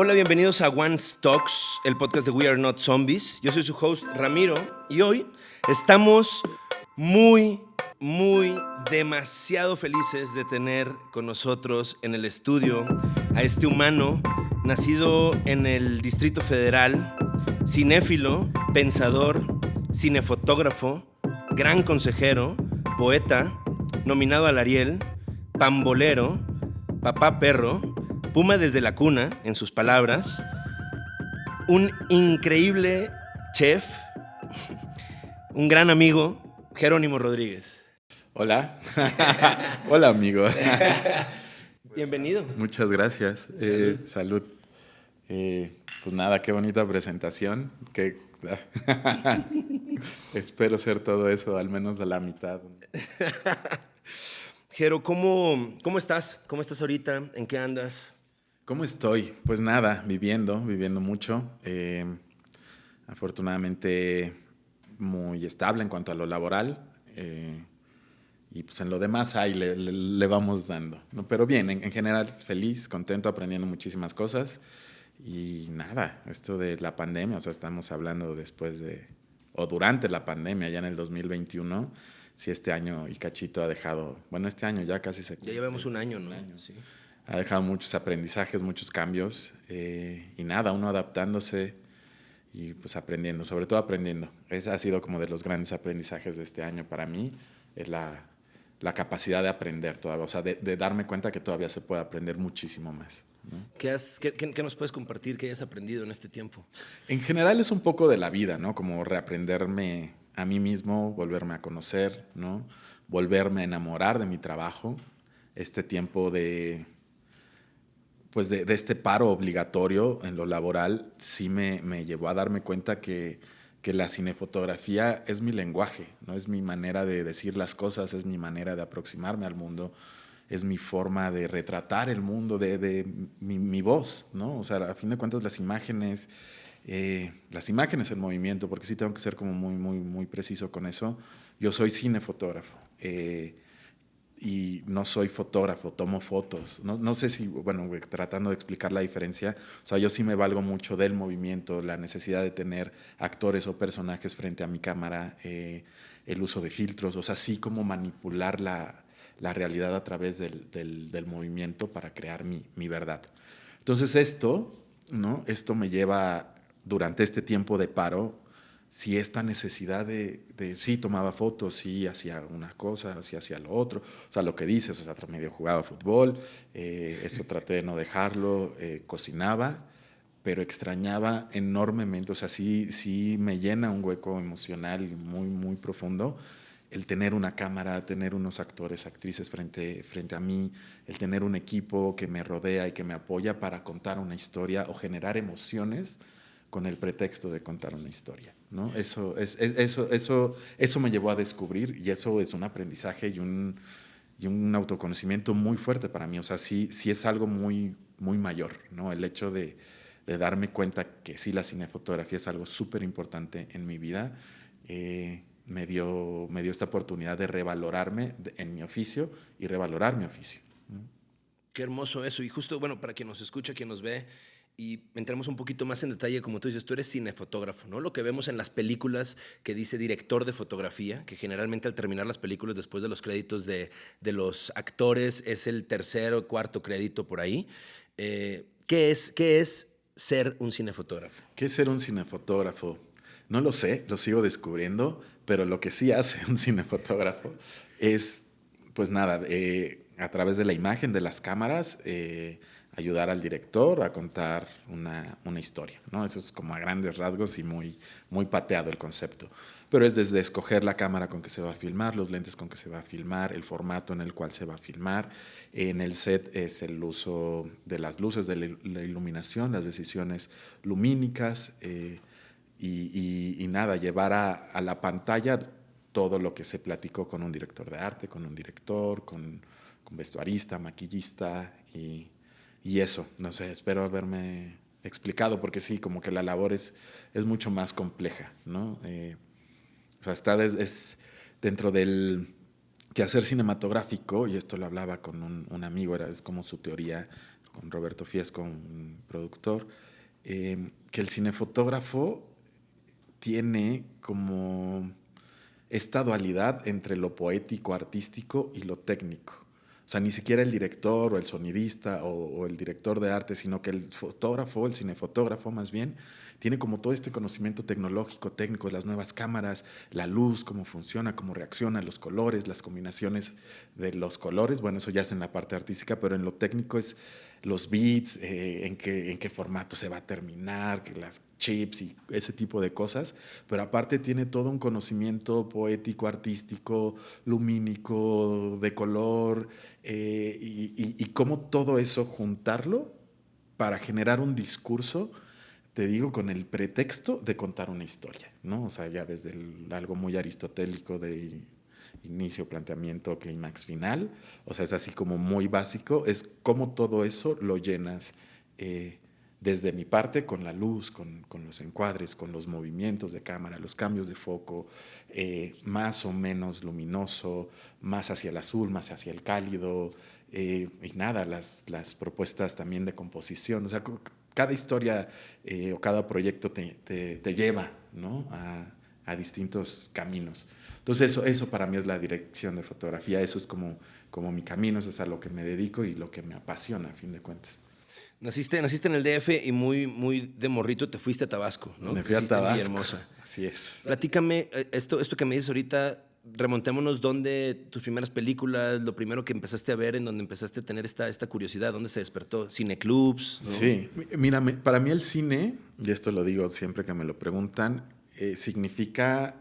Hola, bienvenidos a One Stocks, el podcast de We Are Not Zombies. Yo soy su host Ramiro y hoy estamos muy, muy, demasiado felices de tener con nosotros en el estudio a este humano nacido en el Distrito Federal, cinéfilo, pensador, cinefotógrafo, gran consejero, poeta, nominado al Ariel, pambolero, papá perro, puma desde la cuna, en sus palabras, un increíble chef, un gran amigo, Jerónimo Rodríguez. Hola. Hola, amigo. Bienvenido. Muchas gracias. Eh, salud. Eh, pues nada, qué bonita presentación. Qué Espero ser todo eso, al menos de la mitad. Jero, ¿cómo, ¿cómo estás? ¿Cómo estás ahorita? ¿En qué andas? ¿Cómo estoy? Pues nada, viviendo, viviendo mucho. Eh, afortunadamente muy estable en cuanto a lo laboral. Eh, y pues en lo demás ahí le, vamos dando. ¿no? Pero bien, en, en, general feliz, contento, aprendiendo muchísimas cosas. Y nada, esto de la pandemia, o sea, estamos hablando después de, o durante la pandemia, ya en el 2021, si este año y cachito ha dejado, bueno, este año ya casi se... Ya llevamos un año, ¿no? sí. Ha dejado muchos aprendizajes, muchos cambios, eh, y nada, uno adaptándose y pues aprendiendo, sobre todo aprendiendo. Ese ha sido como de los grandes aprendizajes de este año para mí, es la, la capacidad de aprender todavía, o sea, de, de darme cuenta que todavía se puede aprender muchísimo más. ¿Qué, has, qué, qué, nos puedes compartir que hayas aprendido en este tiempo? En general es un poco de la vida, ¿no? Como reaprenderme a mí mismo, volverme a conocer, ¿no? Volverme a enamorar de mi trabajo. Este tiempo de, pues de, de este paro obligatorio en lo laboral sí me, me llevó a darme cuenta que, que la cinefotografía es mi lenguaje, ¿no? Es mi manera de decir las cosas, es mi manera de aproximarme al mundo es mi forma de retratar el mundo, de, de mi, mi, voz, ¿no? O sea, a fin de cuentas las imágenes, eh, las imágenes en movimiento, porque sí tengo que ser como muy, muy, muy preciso con eso. Yo soy cinefotógrafo eh, y no soy fotógrafo, tomo fotos. No, no, sé si, bueno, tratando de explicar la diferencia, o sea, yo sí me valgo mucho del movimiento, la necesidad de tener actores o personajes frente a mi cámara, eh, el uso de filtros, o sea, sí como manipular la la realidad a través del, del, movimiento para crear mi, mi, verdad. Entonces esto, ¿no? esto me lleva durante este tiempo de paro, si esta necesidad de, de, sí, tomaba fotos, sí, hacía una cosa, sí, hacía lo otro, o sea, lo que dices, o sea, medio jugaba fútbol, eh, eso traté de no dejarlo, eh, cocinaba, pero extrañaba enormemente, o sea, sí, sí me llena un hueco emocional muy, muy profundo el tener una cámara, tener unos actores, actrices frente, frente a mí, el tener un equipo que me rodea y que me apoya para contar una historia o generar emociones con el pretexto de contar una historia. ¿no? Eso, es, eso, eso, eso me llevó a descubrir y eso es un aprendizaje y un, y un autoconocimiento muy fuerte para mí. O sea, sí, sí es algo muy, muy mayor, ¿no? El hecho de, de darme cuenta que sí la cinefotografía es algo súper importante en mi vida. Eh, me dio, me dio esta oportunidad de revalorarme en mi oficio y revalorar mi oficio. Qué hermoso eso. Y justo, bueno, para quien nos escucha, quien nos ve, y entremos un poquito más en detalle, como tú dices, tú eres cinefotógrafo, ¿no? Lo que vemos en las películas que dice director de fotografía, que generalmente al terminar las películas después de los créditos de, de los actores es el tercer o cuarto crédito por ahí. Eh, ¿qué, es, ¿Qué es ser un cinefotógrafo? ¿Qué es ser un cinefotógrafo? No lo sé, lo sigo descubriendo, pero lo que sí hace un cinefotógrafo es, pues nada, eh, a través de la imagen de las cámaras, eh, ayudar al director a contar una, una, historia. ¿no? Eso es como a grandes rasgos y muy, muy pateado el concepto. Pero es desde escoger la cámara con que se va a filmar, los lentes con que se va a filmar, el formato en el cual se va a filmar. En el set es el uso de las luces, de la iluminación, las decisiones lumínicas. Eh, y, nada, llevar a, la pantalla todo lo que se platicó con un director de arte, con un director, con, con vestuarista, maquillista y, y, eso. No sé, espero haberme explicado porque sí, como que la labor es, es mucho más compleja, ¿no? Eh, o sea, está es dentro del quehacer cinematográfico, y esto lo hablaba con un, un amigo, era, es como su teoría, con Roberto Fiesco, un productor, eh, que el cinefotógrafo tiene como esta dualidad entre lo poético, artístico y lo técnico. O sea, ni siquiera el director o el sonidista o, el director de arte, sino que el fotógrafo, el cinefotógrafo más bien, tiene como todo este conocimiento tecnológico, técnico las nuevas cámaras, la luz, cómo funciona, cómo reacciona, los colores, las combinaciones de los colores. Bueno, eso ya es en la parte artística, pero en lo técnico es los beats, eh, en, qué, en qué formato se va a terminar, las chips y ese tipo de cosas. Pero aparte tiene todo un conocimiento poético, artístico, lumínico, de color, eh, y, y cómo todo eso juntarlo para generar un discurso te digo, con el pretexto de contar una historia, ¿no? O sea, ya desde algo muy aristotélico de inicio, planteamiento, clímax final, o sea, es así como muy básico, es cómo todo eso lo llenas eh, desde mi parte con la luz, con, los encuadres, con los movimientos de cámara, los cambios de foco, eh, más o menos luminoso, más hacia el azul, más hacia el cálido, eh, y nada, las, las propuestas también de composición, o sea, cada historia o cada proyecto te, lleva a, distintos caminos. Entonces eso, eso para mí es la dirección de fotografía, eso es como, como mi camino, eso es a lo que me dedico y lo que me apasiona a fin de cuentas. Naciste, naciste en el DF y muy, muy de morrito te fuiste a Tabasco, ¿no? Me fui a Tabasco. Hermosa. Así es. Platícame, eh, esto, esto que me dices ahorita, remontémonos dónde tus primeras películas, lo primero que empezaste a ver, en donde empezaste a tener esta, esta curiosidad, dónde se despertó, cineclubs. Sí, mira, para mí el cine, y esto lo digo siempre que me lo preguntan, eh, significa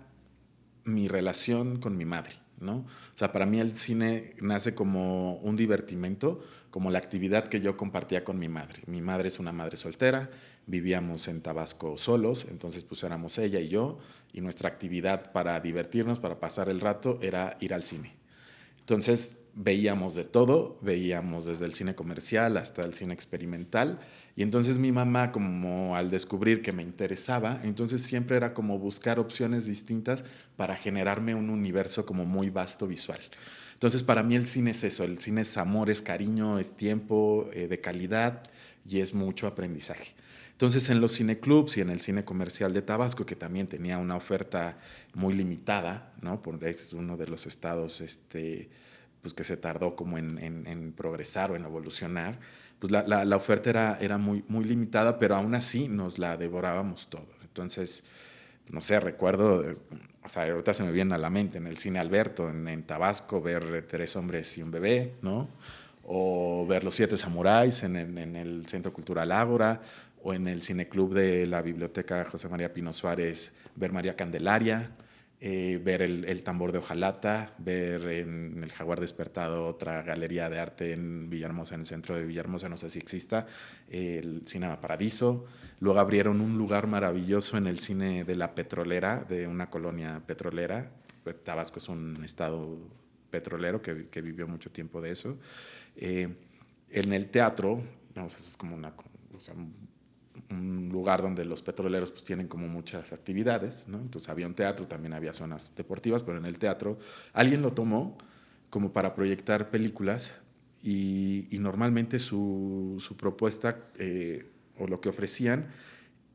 mi relación con mi madre. ¿no? O sea, para mí el cine nace como un divertimento, como la actividad que yo compartía con mi madre. Mi madre es una madre soltera, vivíamos en Tabasco solos, entonces pues éramos ella y yo, y nuestra actividad para divertirnos, para pasar el rato, era ir al cine. Entonces veíamos de todo, veíamos desde el cine comercial hasta el cine experimental, y entonces mi mamá, como al descubrir que me interesaba, entonces siempre era como buscar opciones distintas para generarme un universo como muy vasto visual. Entonces para mí el cine es eso, el cine es amor, es cariño, es tiempo eh, de calidad y es mucho aprendizaje. Entonces en los cineclubs y en el cine comercial de Tabasco, que también tenía una oferta muy limitada, ¿no? Porque es uno de los estados este, pues que se tardó como en, progresar o en evolucionar, pues la, la, oferta era, era muy, muy limitada, pero aún así nos la devorábamos todo. Entonces, no sé, recuerdo, o sea, ahorita se me viene a la mente en el cine Alberto, en, en Tabasco, ver Tres hombres y un bebé, ¿no? O ver Los Siete Samuráis en, en el Centro Cultural Ágora, o en el cineclub de la Biblioteca José María Pino Suárez, ver María Candelaria, eh, ver el, tambor de hojalata, ver en el Jaguar Despertado otra galería de arte en Villahermosa, en el centro de Villahermosa, no sé si exista, el Cinema Paradiso. Luego abrieron un lugar maravilloso en el cine de la petrolera, de una colonia petrolera. Tabasco es un estado petrolero que, vivió mucho tiempo de eso. Eh, en el teatro, es como una, un lugar donde los petroleros pues tienen como muchas actividades, ¿no? Entonces había un teatro, también había zonas deportivas, pero en el teatro alguien lo tomó como para proyectar películas y, normalmente su, propuesta eh, o lo que ofrecían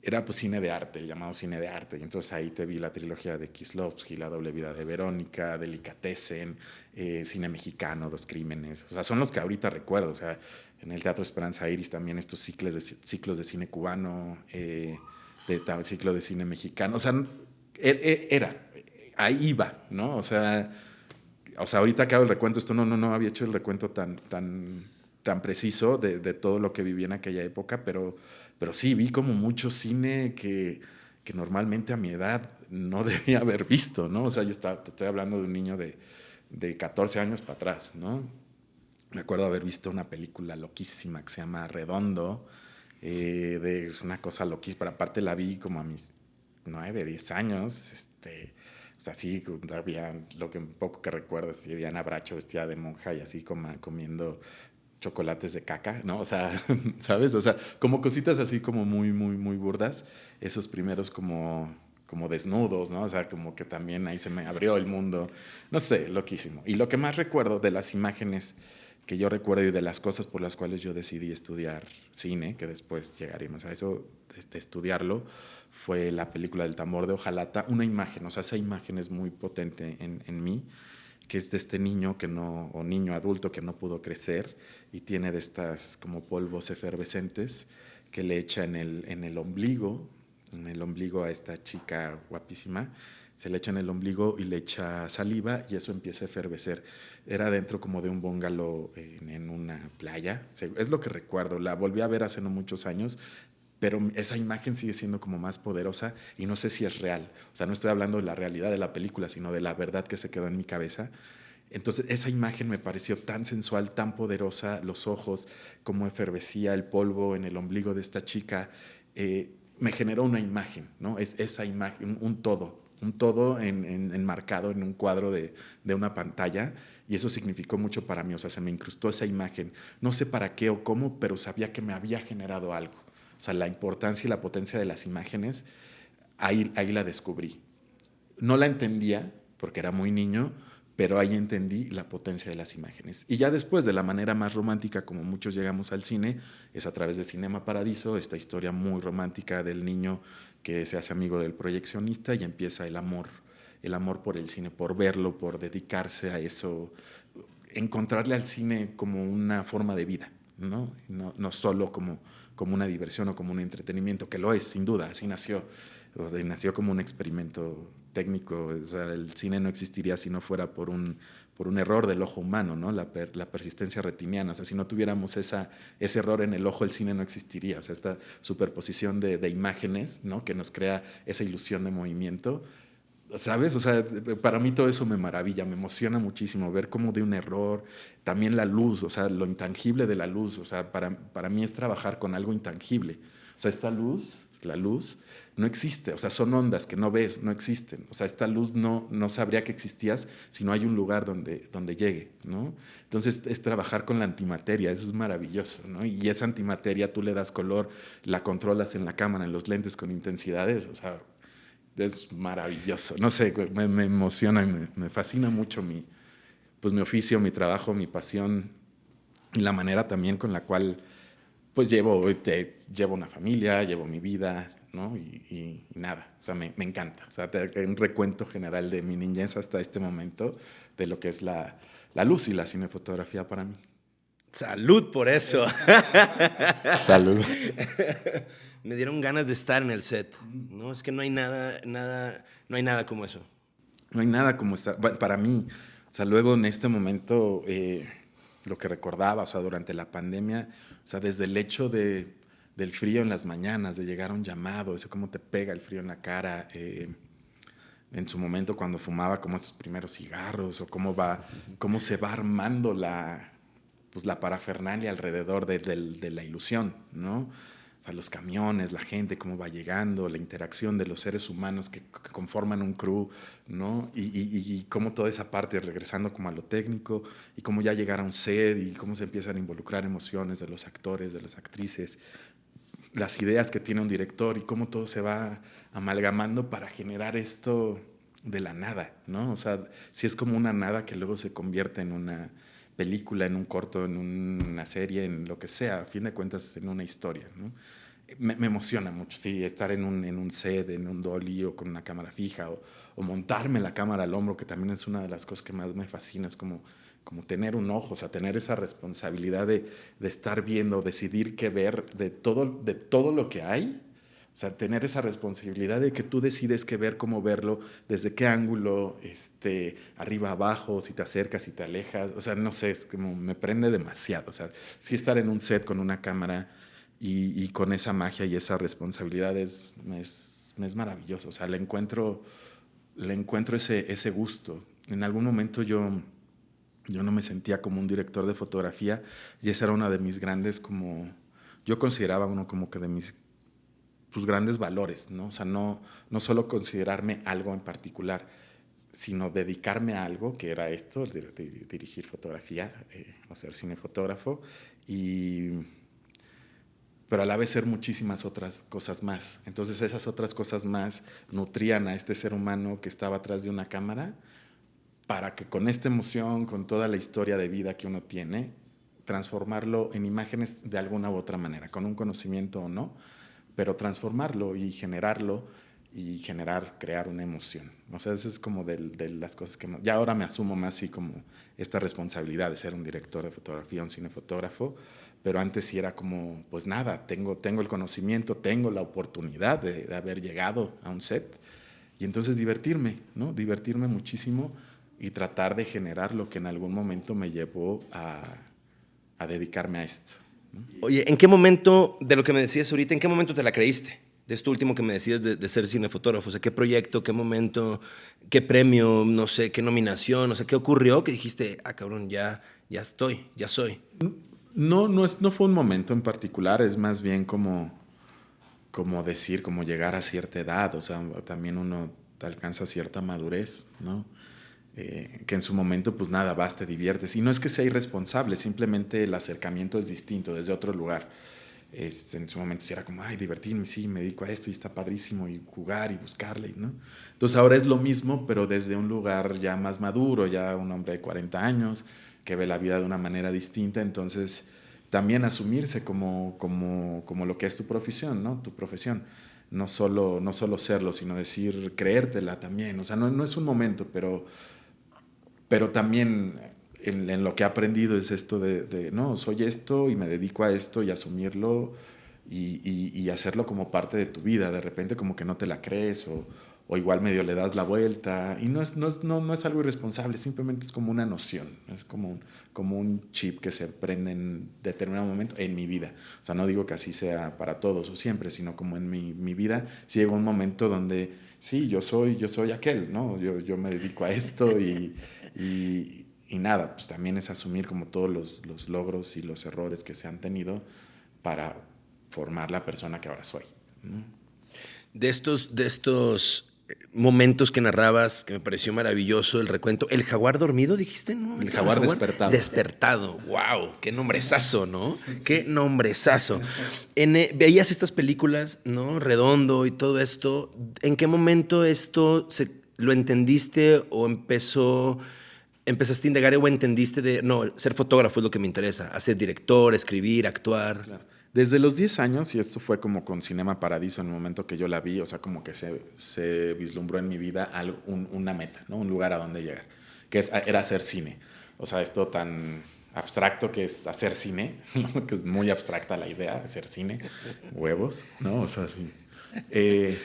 era pues cine de arte, llamado cine de arte. Y entonces ahí te vi la trilogía de Kislovsky, La doble vida de Verónica, Delicatessen, eh, cine mexicano, Dos crímenes. O sea, son los que ahorita recuerdo. O sea, en el Teatro Esperanza Iris también estos ciclos de, ciclos de cine cubano, eh, de, ciclo de cine mexicano. O sea, e, e, era, ahí iba, ¿no? O sea, o sea, ahorita que hago el recuento, esto no, no, no había hecho el recuento tan, tan, tan preciso de, de todo lo que viví en aquella época, pero, pero sí, vi como mucho cine que, que normalmente a mi edad no debía haber visto, ¿no? O sea, yo estaba, te estoy hablando de un niño de, de 14 años para atrás, ¿no? Me acuerdo haber visto una película loquísima que se llama Redondo, eh, de, es una cosa loquísima, pero aparte la vi como a mis 9, 10 años, este, o sea, sí, había, lo que un poco que recuerdo es Diana Bracho vestida de monja y así como, comiendo chocolates de caca, ¿no? O sea, ¿sabes? O sea, como cositas así como muy, muy, muy burdas, esos primeros como como desnudos, ¿no? O sea, como que también ahí se me abrió el mundo, no sé, loquísimo. Y lo que más recuerdo de las imágenes que yo recuerdo y de las cosas por las cuales yo decidí estudiar cine, que después llegaremos a eso, de, estudiarlo, fue la película del tambor de Ojalata, una imagen, o sea, esa imagen es muy potente en, en mí, que es de este niño que no, o niño adulto que no pudo crecer y tiene de estas como polvos efervescentes que le echa en el, en el ombligo, en el ombligo a esta chica guapísima, se le echa en el ombligo y le echa saliva y eso empieza a efervecer. Era dentro como de un bungalow en, en una playa, es lo que recuerdo, la volví a ver hace no muchos años, pero esa imagen sigue siendo como más poderosa y no sé si es real. O sea, no estoy hablando de la realidad de la película, sino de la verdad que se quedó en mi cabeza. Entonces, esa imagen me pareció tan sensual, tan poderosa, los ojos, cómo efervecía el polvo en el ombligo de esta chica, eh, me generó una imagen, ¿no? Es esa imagen, un todo, un todo enmarcado en, un cuadro de, una pantalla y eso significó mucho para mí, o sea, se me incrustó esa imagen. No sé para qué o cómo, pero sabía que me había generado algo. O sea, la importancia y la potencia de las imágenes, ahí, ahí la descubrí. No la entendía porque era muy niño, pero ahí entendí la potencia de las imágenes. Y ya después, de la manera más romántica como muchos llegamos al cine, es a través de Cinema Paradiso, esta historia muy romántica del niño que se hace amigo del proyeccionista y empieza el amor, el amor por el cine, por verlo, por dedicarse a eso, encontrarle al cine como una forma de vida, no, no, no solo como como una diversión o como un entretenimiento, que lo es, sin duda, así nació. O nació como un experimento técnico. El cine no existiría si no fuera por un, por un error del ojo humano, ¿no? La, la, persistencia retiniana. O sea, si no tuviéramos esa, ese error en el ojo, el cine no existiría. O sea, esta superposición de, de imágenes, ¿no? Que nos crea esa ilusión de movimiento ¿sabes? O sea, para mí todo eso me maravilla, me emociona muchísimo ver cómo de un error, también la luz, o sea, lo intangible de la luz, o sea, para, para mí es trabajar con algo intangible. O sea, esta luz, la luz, no existe, o sea, son ondas que no ves, no existen. O sea, esta luz no, no sabría que existías si no hay un lugar donde, donde llegue, ¿no? Entonces es trabajar con la antimateria, eso es maravilloso, ¿no? Y esa antimateria tú le das color, la controlas en la cámara, en los lentes con intensidades, o sea, es maravilloso. No sé, me, me emociona y me, me, fascina mucho mi, pues, mi oficio, mi trabajo, mi pasión y la manera también con la cual pues llevo, te, llevo una familia, llevo mi vida, ¿no? Y, y, nada, o sea, me, me, encanta. O sea, un recuento general de mi niñez hasta este momento de lo que es la, la luz y la cinefotografía para mí. Salud por eso. Salud. Me dieron ganas de estar en el set. No, es que no hay nada, nada, no hay nada como eso. No hay nada como estar. Bueno, para mí, o sea, luego en este momento, eh, lo que recordaba, o sea, durante la pandemia, o sea, desde el hecho de, del frío en las mañanas, de llegar a un llamado, eso cómo te pega el frío en la cara. Eh, en su momento cuando fumaba como esos primeros cigarros o cómo va, cómo se va armando la, pues, la parafernalia alrededor de, de, de, la ilusión, ¿no? Los camiones, la gente, cómo va llegando, la interacción de los seres humanos que, conforman un crew, ¿no? Y, y, y, cómo toda esa parte, regresando como a lo técnico, y cómo ya llegar a un set, y cómo se empiezan a involucrar emociones de los actores, de las actrices, las ideas que tiene un director, y cómo todo se va amalgamando para generar esto de la nada, ¿no? O sea, si es como una nada que luego se convierte en una película, en un corto, en una serie, en lo que sea, a fin de cuentas en una historia. ¿no? Me, me, emociona mucho, sí, estar en un, en un set, en un dolly o con una cámara fija o, o, montarme la cámara al hombro, que también es una de las cosas que más me fascina, es como, como tener un ojo, o sea, tener esa responsabilidad de, de estar viendo, decidir qué ver de todo, de todo lo que hay o sea, tener esa responsabilidad de que tú decides qué ver, cómo verlo, desde qué ángulo, este, arriba, abajo, si te acercas, si te alejas. O sea, no sé, es como me prende demasiado. O sea, sí estar en un set con una cámara y, y con esa magia y esa responsabilidad es, es, es, maravilloso. O sea, le encuentro, le encuentro ese, ese gusto. En algún momento yo, yo no me sentía como un director de fotografía y esa era una de mis grandes como... Yo consideraba uno como que de mis tus grandes valores, ¿no? O sea, no, no solo considerarme algo en particular, sino dedicarme a algo, que era esto, dirigir fotografía eh, o ser cinefotógrafo, y, pero a la vez ser muchísimas otras cosas más. Entonces esas otras cosas más nutrían a este ser humano que estaba atrás de una cámara para que con esta emoción, con toda la historia de vida que uno tiene, transformarlo en imágenes de alguna u otra manera, con un conocimiento o no, pero transformarlo y generarlo y generar, crear una emoción. O sea, eso es como de, de, las cosas que... Ya ahora me asumo más así como esta responsabilidad de ser un director de fotografía, un cinefotógrafo, pero antes sí era como, pues nada, tengo, tengo el conocimiento, tengo la oportunidad de, de haber llegado a un set y entonces divertirme, ¿no? Divertirme muchísimo y tratar de generar lo que en algún momento me llevó a, a dedicarme a esto. Oye, ¿en qué momento, de lo que me decías ahorita, en qué momento te la creíste? De esto último que me decías de, de, ser cinefotógrafo, o sea, ¿qué proyecto, qué momento, qué premio, no sé, qué nominación, o sea, qué ocurrió que dijiste, ah, cabrón, ya, ya estoy, ya soy? No, no, es, no fue un momento en particular, es más bien como, como decir, como llegar a cierta edad, o sea, también uno alcanza cierta madurez, ¿no? Eh, que en su momento, pues nada, vas, te diviertes. Y no es que sea irresponsable, simplemente el acercamiento es distinto, desde otro lugar. Es, en su momento sí era como, ay, divertirme, sí, me dedico a esto y está padrísimo, y jugar y buscarle, ¿no? Entonces ahora es lo mismo, pero desde un lugar ya más maduro, ya un hombre de 40 años, que ve la vida de una manera distinta, entonces también asumirse como, como, como lo que es tu profesión, ¿no? Tu profesión. No solo, no solo serlo, sino decir, creértela también. O sea, no, no es un momento, pero pero también en, en, lo que he aprendido es esto de, de, no, soy esto y me dedico a esto y asumirlo y, y, y, hacerlo como parte de tu vida. De repente como que no te la crees o, o igual medio le das la vuelta y no es, no, es, no, no es algo irresponsable, simplemente es como una noción, es como un, como un chip que se prende en determinado momento en mi vida. O sea, no digo que así sea para todos o siempre, sino como en mi, mi vida, si llega un momento donde sí, yo soy, yo soy aquel, ¿no? Yo, yo me dedico a esto y, y, y, nada, pues también es asumir como todos los, los, logros y los errores que se han tenido para formar la persona que ahora soy. De estos, de estos momentos que narrabas que me pareció maravilloso el recuento. ¿El jaguar dormido dijiste? ¿no? El, jaguar, jaguar, despertado. Despertado. ¡Wow! ¡Qué nombrezazo, ¿no? ¡Qué nombrezazo! En, eh, veías estas películas, ¿no? Redondo y todo esto. ¿En qué momento esto se, lo entendiste o empezó... Empezaste a indagar o entendiste de, no, ser fotógrafo es lo que me interesa, hacer director, escribir, actuar. Claro. Desde los 10 años, y esto fue como con Cinema Paradiso en el momento que yo la vi, o sea, como que se, se vislumbró en mi vida algo, un, una meta, ¿no? un lugar a donde llegar, que es, era hacer cine. O sea, esto tan abstracto que es hacer cine, ¿no? que es muy abstracta la idea, hacer cine, huevos, ¿no? O sea, sí. Eh,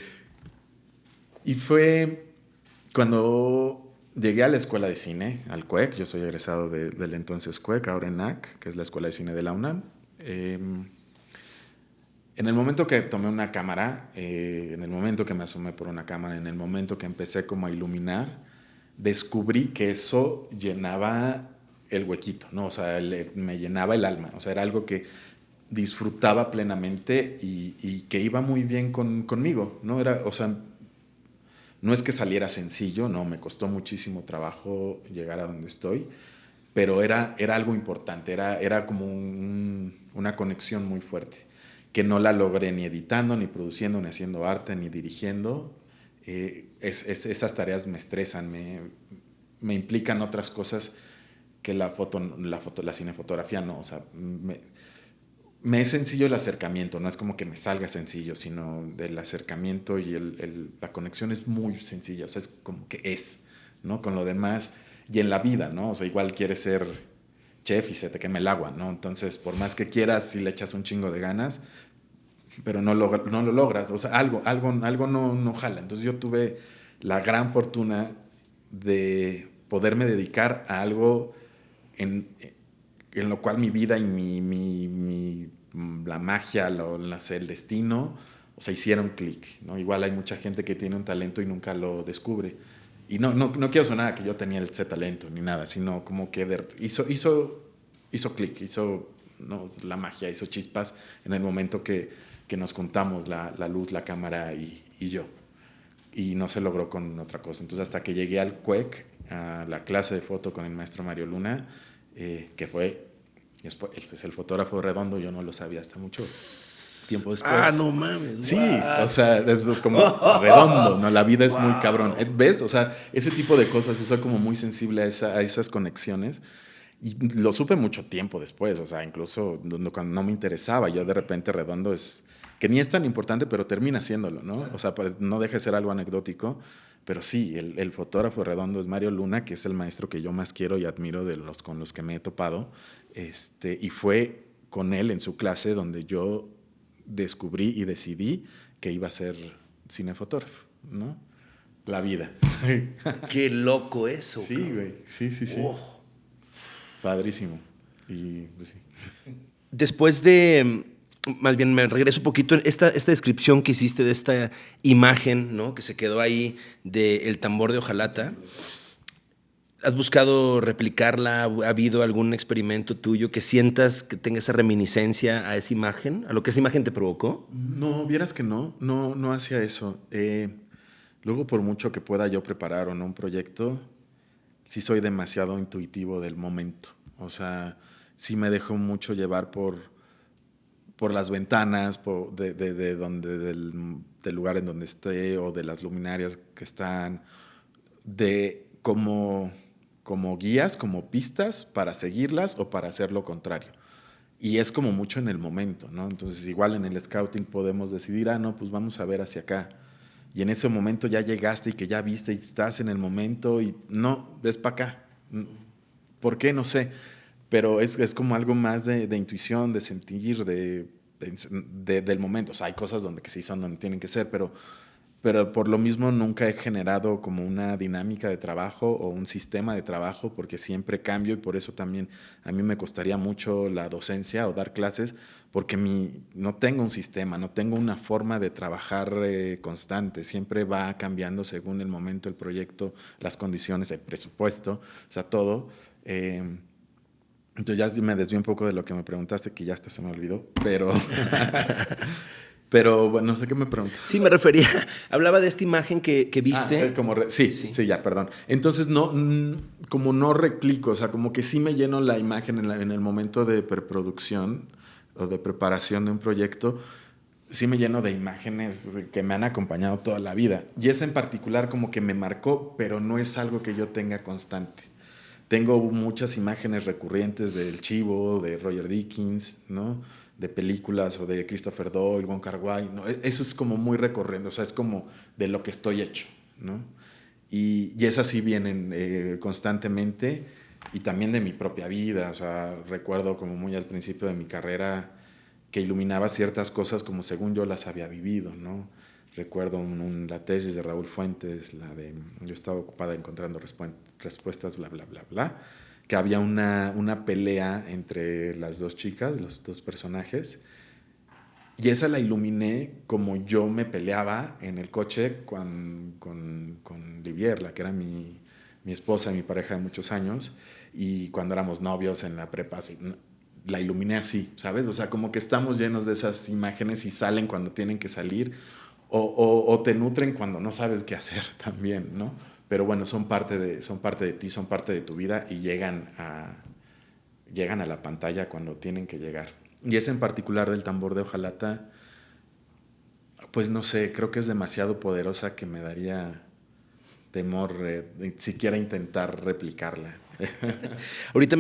y fue cuando llegué a la escuela de cine, al CUEC, yo soy egresado de, del entonces CUEC, ahora ENAC, que es la escuela de cine de la UNAM. Eh, en el momento que tomé una cámara, eh, en el momento que me asomé por una cámara, en el momento que empecé como a iluminar, descubrí que eso llenaba el huequito, ¿no? O sea, el, me llenaba el alma, o sea, era algo que disfrutaba plenamente y, y que iba muy bien con, conmigo, ¿no? Era, o sea, no es que saliera sencillo, no, me costó muchísimo trabajo llegar a donde estoy, pero era, era algo importante, era, era como un, una conexión muy fuerte, que no la logré ni editando, ni produciendo, ni haciendo arte, ni dirigiendo. Eh, es, es, esas tareas me estresan, me, me, implican otras cosas que la, foto, la, foto, la cinefotografía no. O sea, me es sencillo el acercamiento, no es como que me salga sencillo, sino del acercamiento y el, la conexión es muy sencilla, o sea, es como que es, ¿no? Con lo demás, y en la vida, ¿no? O sea, igual quieres ser chef y se te quema el agua, ¿no? Entonces, por más que quieras, si le echas un chingo de ganas, pero no lo, no lo logras, o sea, algo, algo, algo no, no jala. Entonces yo tuve la gran fortuna de poderme dedicar a algo en en lo cual mi vida y mi, mi, mi la magia, lo, el destino, o sea, hicieron clic. ¿no? Igual hay mucha gente que tiene un talento y nunca lo descubre. Y no, no, no quiero sonar que yo tenía ese talento ni nada, sino como que de, hizo, hizo, hizo clic, hizo ¿no? la magia, hizo chispas en el momento que, que nos juntamos la, la luz, la cámara y, y, yo. Y no se logró con otra cosa. Entonces, hasta que llegué al CUEC, a la clase de foto con el maestro Mario Luna, eh, que fue después, pues, el fotógrafo redondo, yo no lo sabía hasta mucho tiempo después. Ah, no mames. Sí, o sea, eso es como redondo, ¿no? La vida es wow. muy cabrón. ¿Ves? O sea, ese tipo de cosas, yo soy como muy sensible a, esa, a esas conexiones. Y lo supe mucho tiempo después, o sea, incluso cuando no me interesaba, yo de repente redondo es que ni es tan importante, pero termina siéndolo, ¿no? O sea, pues, no deja de ser algo anecdótico, pero sí, el, el, fotógrafo redondo es Mario Luna, que es el maestro que yo más quiero y admiro de los con los que me he topado, este, y fue con él en su clase donde yo descubrí y decidí que iba a ser cinefotógrafo, ¿no? La vida. Qué loco eso. Sí, güey. Sí, sí, sí. Padrísimo. Y pues, sí. Después de, más bien me regreso un poquito, esta, esta descripción que hiciste de esta imagen, ¿no? Que se quedó ahí del tambor de hojalata. ¿Has buscado replicarla? ¿Ha habido algún experimento tuyo que sientas que tenga esa reminiscencia a esa imagen? ¿A lo que esa imagen te provocó? No, vieras que no, no, no hacía eso. Eh, luego, por mucho que pueda yo preparar o no un proyecto, sí soy demasiado intuitivo del momento. O sea, sí me dejo mucho llevar por, por las ventanas, de, de, donde, del, del, lugar en donde esté o de las luminarias que están, de como, como guías, como pistas para seguirlas o para hacer lo contrario. Y es como mucho en el momento, ¿no? Entonces, igual en el scouting podemos decidir, ah, no, pues vamos a ver hacia acá y en ese momento ya llegaste y que ya viste y estás en el momento y no, ves para acá. ¿Por qué? No sé. Pero es, es como algo más de, de intuición, de sentir, de, de, del momento. O sea, hay cosas donde que sí son donde tienen que ser, pero pero por lo mismo nunca he generado como una dinámica de trabajo o un sistema de trabajo porque siempre cambio y por eso también a mí me costaría mucho la docencia o dar clases porque mi, no tengo un sistema, no tengo una forma de trabajar eh, constante, siempre va cambiando según el momento, el proyecto, las condiciones, el presupuesto, o sea, todo. Eh, entonces ya me desvío un poco de lo que me preguntaste, que ya hasta se me olvidó, pero... Pero bueno, no sé qué me preguntas. Sí, me refería, hablaba de esta imagen que, que viste. Ah, como sí, sí, sí, ya, perdón. Entonces, no, como no replico, o sea, como que sí me lleno la imagen en, en, el momento de preproducción o de preparación de un proyecto, sí me lleno de imágenes que me han acompañado toda la vida. Y esa en particular como que me marcó, pero no es algo que yo tenga constante. Tengo muchas imágenes recurrentes del Chivo, de Roger Dickens, ¿no? De películas o de Christopher Doyle, Wong Kar Wai, ¿no? E-, eso es como muy recorriendo, o sea, es como de lo que estoy hecho, ¿no? Y, y esas sí vienen eh, constantemente y también de mi propia vida, o sea, recuerdo como muy al principio de mi carrera que iluminaba ciertas cosas como según yo las había vivido, ¿no? Recuerdo un, la tesis de Raúl Fuentes, la de yo estaba ocupada encontrando respuestas, bla, bla, bla, bla que había una, una pelea entre las dos chicas, los dos personajes, y esa la iluminé como yo me peleaba en el coche con, con, con Livier, la que era mi, mi esposa, mi pareja de muchos años, y cuando éramos novios en la prepa, la iluminé así, ¿sabes? O sea, como que estamos llenos de esas imágenes y salen cuando tienen que salir, o, te nutren cuando no sabes qué hacer también, ¿no? Pero bueno, son parte de, son parte de ti, son parte de tu vida y llegan a, llegan a la pantalla cuando tienen que llegar. Y ese en particular del tambor de hojalata, pues no sé, creo que es demasiado poderosa que me daría temor eh, siquiera intentar replicarla. Ahorita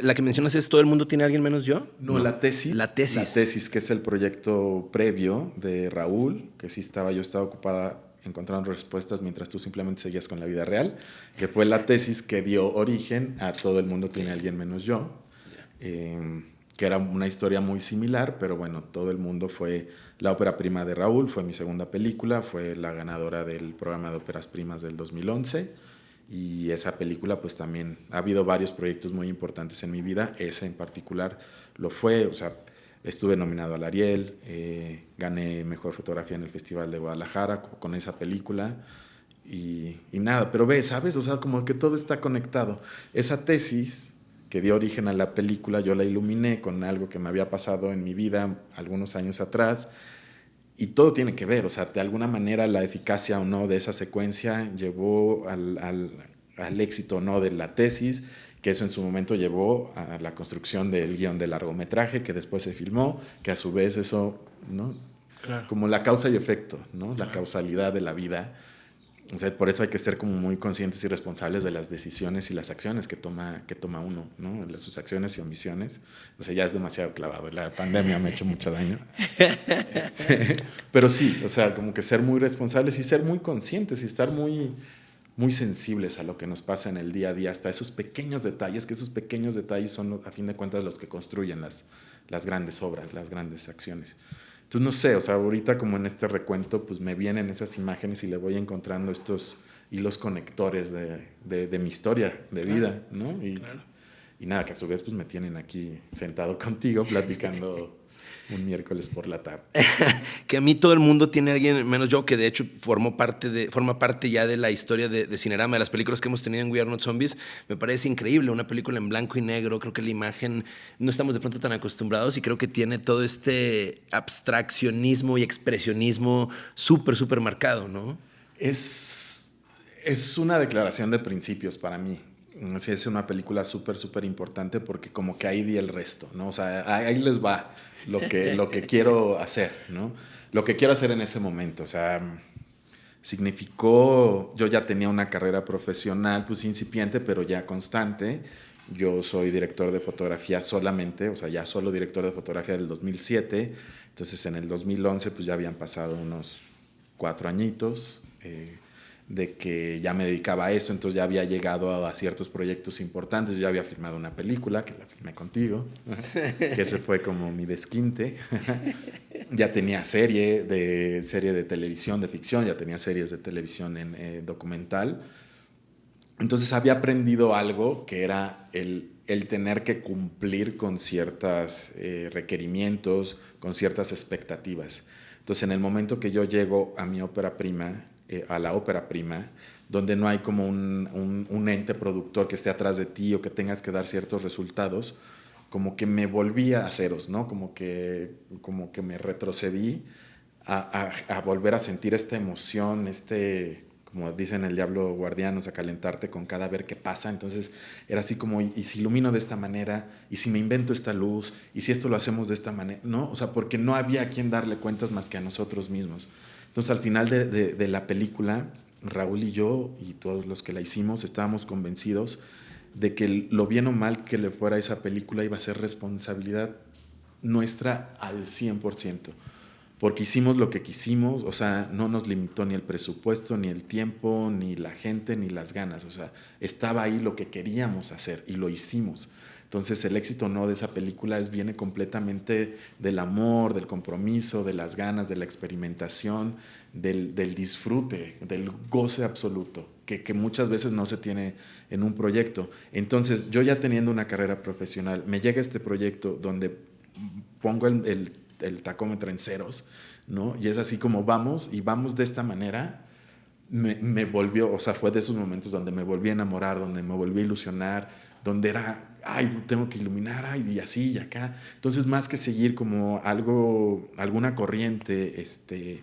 la que mencionas es Todo el mundo tiene a alguien menos yo. No, la tesis. La tesis. La tesis, que es el proyecto previo de Raúl, que sí estaba, yo estaba ocupada encontrando respuestas mientras tú simplemente seguías con la vida real, que fue la tesis que dio origen a Todo el mundo tiene alguien menos yo, eh, que era una historia muy similar, pero bueno, Todo el mundo fue la ópera prima de Raúl, fue mi segunda película, fue la ganadora del programa de óperas primas del 2011 y esa película pues también ha habido varios proyectos muy importantes en mi vida, esa en particular lo fue, o sea, Estuve nominado al Ariel, eh, gané Mejor Fotografía en el Festival de Guadalajara con esa película y, y, nada, pero ve, ¿sabes? O sea, como que todo está conectado. Esa tesis que dio origen a la película, yo la iluminé con algo que me había pasado en mi vida algunos años atrás y todo tiene que ver, o sea, de alguna manera la eficacia o no de esa secuencia llevó al, al, al éxito o no de la tesis que eso en su momento llevó a la construcción del guion de largometraje que después se filmó, que a su vez eso, ¿no? Como la causa y efecto, ¿no? La causalidad de la vida. O sea, por eso hay que ser como muy conscientes y responsables de las decisiones y las acciones que toma, que toma uno, ¿no? De sus acciones y omisiones. O sea, ya es demasiado clavado. La pandemia me ha hecho mucho daño. pero sí, o sea, como que ser muy responsables y ser muy conscientes y estar muy, muy sensibles a lo que nos pasa en el día a día, hasta esos pequeños detalles, que esos pequeños detalles son, a fin de cuentas, los que construyen las, las grandes obras, las grandes acciones. Entonces, no sé, o sea, ahorita como en este recuento, pues me vienen esas imágenes y le voy encontrando estos hilos conectores de, de, mi historia de vida, ¿no? Y, y, nada, que a su vez pues me tienen aquí sentado contigo platicando un miércoles por la tarde. que a mí todo el mundo tiene a alguien, menos yo, que de hecho formó parte de, forma parte ya de la historia de, de, Cinerama, de las películas que hemos tenido en We Are Not Zombies. Me parece increíble, una película en blanco y negro. Creo que la imagen no estamos de pronto tan acostumbrados y creo que tiene todo este abstraccionismo y expresionismo súper, súper marcado, ¿no? Es, es una declaración de principios para mí. Sí, es una película súper, súper importante porque como que ahí di el resto, ¿no? O sea, ahí les va lo que, lo que quiero hacer, ¿no? Lo que quiero hacer en ese momento, o sea, significó, yo ya tenía una carrera profesional, pues incipiente, pero ya constante. Yo soy director de fotografía solamente, o sea, ya solo director de fotografía del 2007. Entonces, en el 2011, pues ya habían pasado unos cuatro añitos. Eh, de que ya me dedicaba a eso, entonces ya había llegado a, ciertos proyectos importantes, yo ya había filmado una película, que la filmé contigo, que ese fue como mi desquinte. ya tenía serie de, serie de televisión, de ficción, ya tenía series de televisión en eh, documental. Entonces había aprendido algo que era el, el tener que cumplir con ciertos eh, requerimientos, con ciertas expectativas. Entonces en el momento que yo llego a mi ópera prima, eh, a la ópera prima, donde no hay como un, un, ente productor que esté atrás de ti o que tengas que dar ciertos resultados, como que me volví a ceros, ¿no? Como que, como que me retrocedí a, a, volver a sentir esta emoción, este, como dicen el diablo guardianos, a calentarte con cada ver qué pasa. Entonces era así como, y, si ilumino de esta manera, y si me invento esta luz, y si esto lo hacemos de esta manera, ¿no? O sea, porque no había a quien darle cuentas más que a nosotros mismos. Entonces al final de, la película, Raúl y yo y todos los que la hicimos estábamos convencidos de que lo bien o mal que le fuera a esa película iba a ser responsabilidad nuestra al 100%, porque hicimos lo que quisimos, o sea, no nos limitó ni el presupuesto, ni el tiempo, ni la gente, ni las ganas, o sea, estaba ahí lo que queríamos hacer y lo hicimos. Entonces el éxito no de esa película es, viene completamente del amor, del compromiso, de las ganas, de la experimentación, del, disfrute, del goce absoluto, que, muchas veces no se tiene en un proyecto. Entonces yo ya teniendo una carrera profesional, me llega este proyecto donde pongo el, tacómetro en ceros, ¿no? Y es así como vamos y vamos de esta manera. Me, me volvió, o sea, fue de esos momentos donde me volví a enamorar, donde me volví a ilusionar, donde era ay, tengo que iluminar, ay, y así y acá. Entonces, más que seguir como algo, alguna corriente este,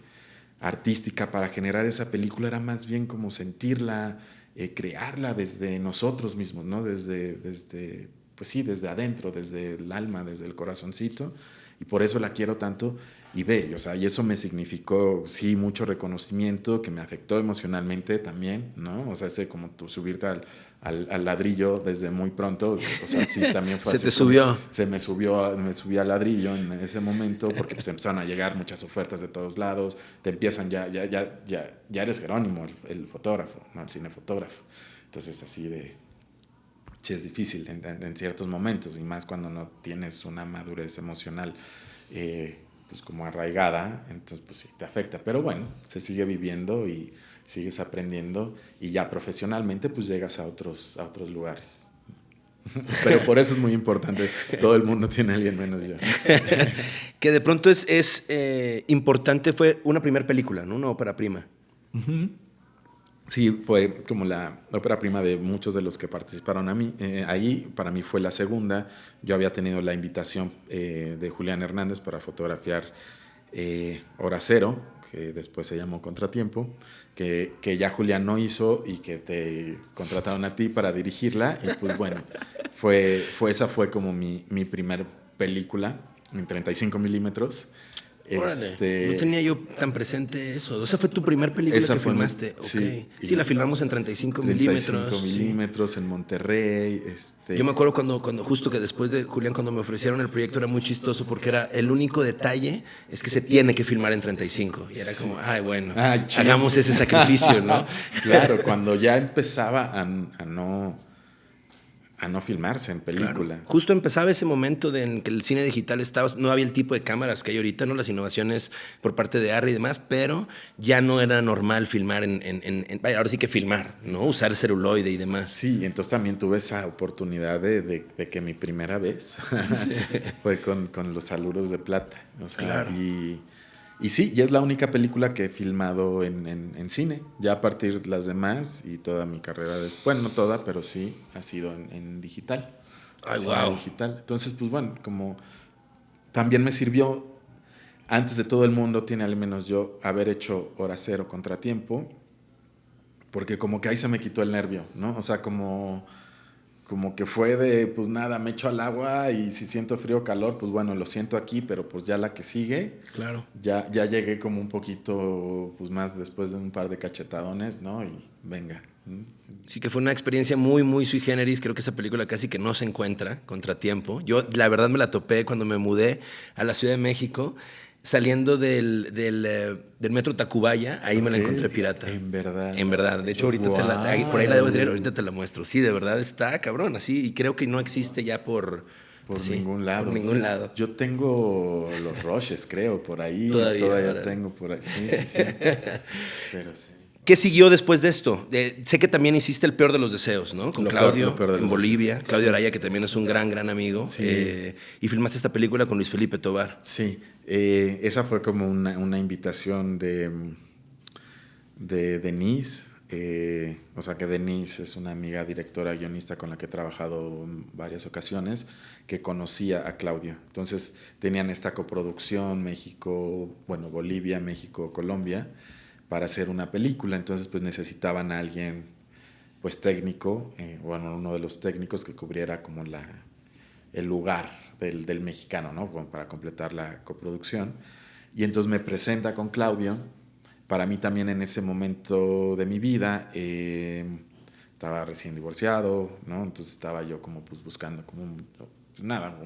artística para generar esa película, era más bien como sentirla, eh, crearla desde nosotros mismos, ¿no? Desde, desde, pues sí, desde adentro, desde el alma, desde el corazoncito. Y por eso la quiero tanto y ve, o sea, y eso me significó, sí, mucho reconocimiento, que me afectó emocionalmente también, ¿no? O sea, ese como tú subirte al, al, ladrillo desde muy pronto, o sea, sí, también fue Se te subió. Se me subió, me subí al ladrillo en ese momento, porque pues empezaron a llegar muchas ofertas de todos lados, te empiezan ya, ya, ya, ya, ya eres Jerónimo, el, fotógrafo, ¿no? El cinefotógrafo. Entonces, así de, sí es difícil en, en, ciertos momentos, y más cuando no tienes una madurez emocional. Eh, pues como arraigada, entonces pues sí, te afecta. Pero bueno, se sigue viviendo y sigues aprendiendo y ya profesionalmente pues llegas a otros, a otros lugares. Pero por eso es muy importante, todo el mundo tiene a alguien menos yo. que de pronto es, es eh, importante, fue una primera película, ¿no? Una ópera prima. Sí, fue como la ópera prima de muchos de los que participaron a mí. Eh, ahí, para mí fue la segunda. Yo había tenido la invitación eh, de Julián Hernández para fotografiar eh, Hora Cero, que después se llamó Contratiempo, que, que, ya Julián no hizo y que te contrataron a ti para dirigirla. Y pues bueno, fue, fue, esa fue como mi, mi primer película en 35 milímetros. Este, no tenía yo tan presente eso. Esa fue tu primer película que filmaste. Sí, sí la filmamos en 35, 35 milímetros. 35 milímetros en Monterrey. Este... Yo me acuerdo cuando, cuando, justo que después de Julián, cuando me ofrecieron el proyecto, era muy chistoso porque era el único detalle es que se tiene que filmar en 35. Y era como, ay, bueno, hagamos ese sacrificio, ¿no? claro, cuando ya empezaba a no a no filmarse en película. Justo empezaba ese momento de en que el cine digital estaba, no había el tipo de cámaras que hay ahorita, no las innovaciones por parte de Arri y demás, pero ya no era normal filmar en, en, ahora sí que filmar, ¿no? Usar el celuloide y demás. Sí, entonces también tuve esa oportunidad de, de, que mi primera vez fue con, con, los saludos de plata. O sea, claro. y y sí, y es la única película que he filmado en, en, cine. Ya a partir de las demás y toda mi carrera después, bueno, no toda, pero sí ha sido en, digital. Ay, wow. Digital. Entonces, pues bueno, como también me sirvió, antes de todo el mundo, tiene al menos yo, haber hecho hora cero contratiempo, porque como que ahí se me quitó el nervio, ¿no? O sea, como como que fue de, pues nada, me echo al agua y si siento frío o calor, pues bueno, lo siento aquí, pero pues ya la que sigue. Claro. Ya, ya llegué como un poquito, pues más después de un par de cachetadones, ¿no? Y venga. Sí, que fue una experiencia muy, muy sui generis. Creo que esa película casi que no se encuentra, Contratiempo. Yo, la verdad, me la topé cuando me mudé a la Ciudad de México saliendo del, del, eh, del, metro Tacubaya, ahí me la encontré pirata. En verdad. En verdad. De hecho, ahorita te la, por ahí la debo tener, ahorita te la muestro. Sí, de verdad está cabrón, así, y creo que no existe ya por... Por ningún lado. Por ningún lado. Yo tengo los roches, creo, por ahí. Todavía. Todavía tengo por ahí. Sí, sí, sí. Pero sí. ¿Qué siguió después de esto? sé que también hiciste El Peor de los Deseos, ¿no? Con Claudio en Bolivia. Claudio Araya, que también es un gran, gran amigo. Sí. Eh, y filmaste esta película con Luis Felipe Tobar. Sí. Eh, esa fue como una, una invitación de, de Denise. Eh, o sea que Denise es una amiga directora guionista con la que he trabajado en varias ocasiones, que conocía a Claudio. Entonces tenían esta coproducción México, bueno, Bolivia, México, Colombia para hacer una película, entonces pues necesitaban a alguien pues técnico, eh, bueno, uno de los técnicos que cubriera como la, el lugar del, del mexicano, ¿no? para completar la coproducción. Y entonces me presenta con Claudio, para mí también en ese momento de mi vida, eh, estaba recién divorciado, ¿no? Entonces estaba yo como pues buscando como, nada,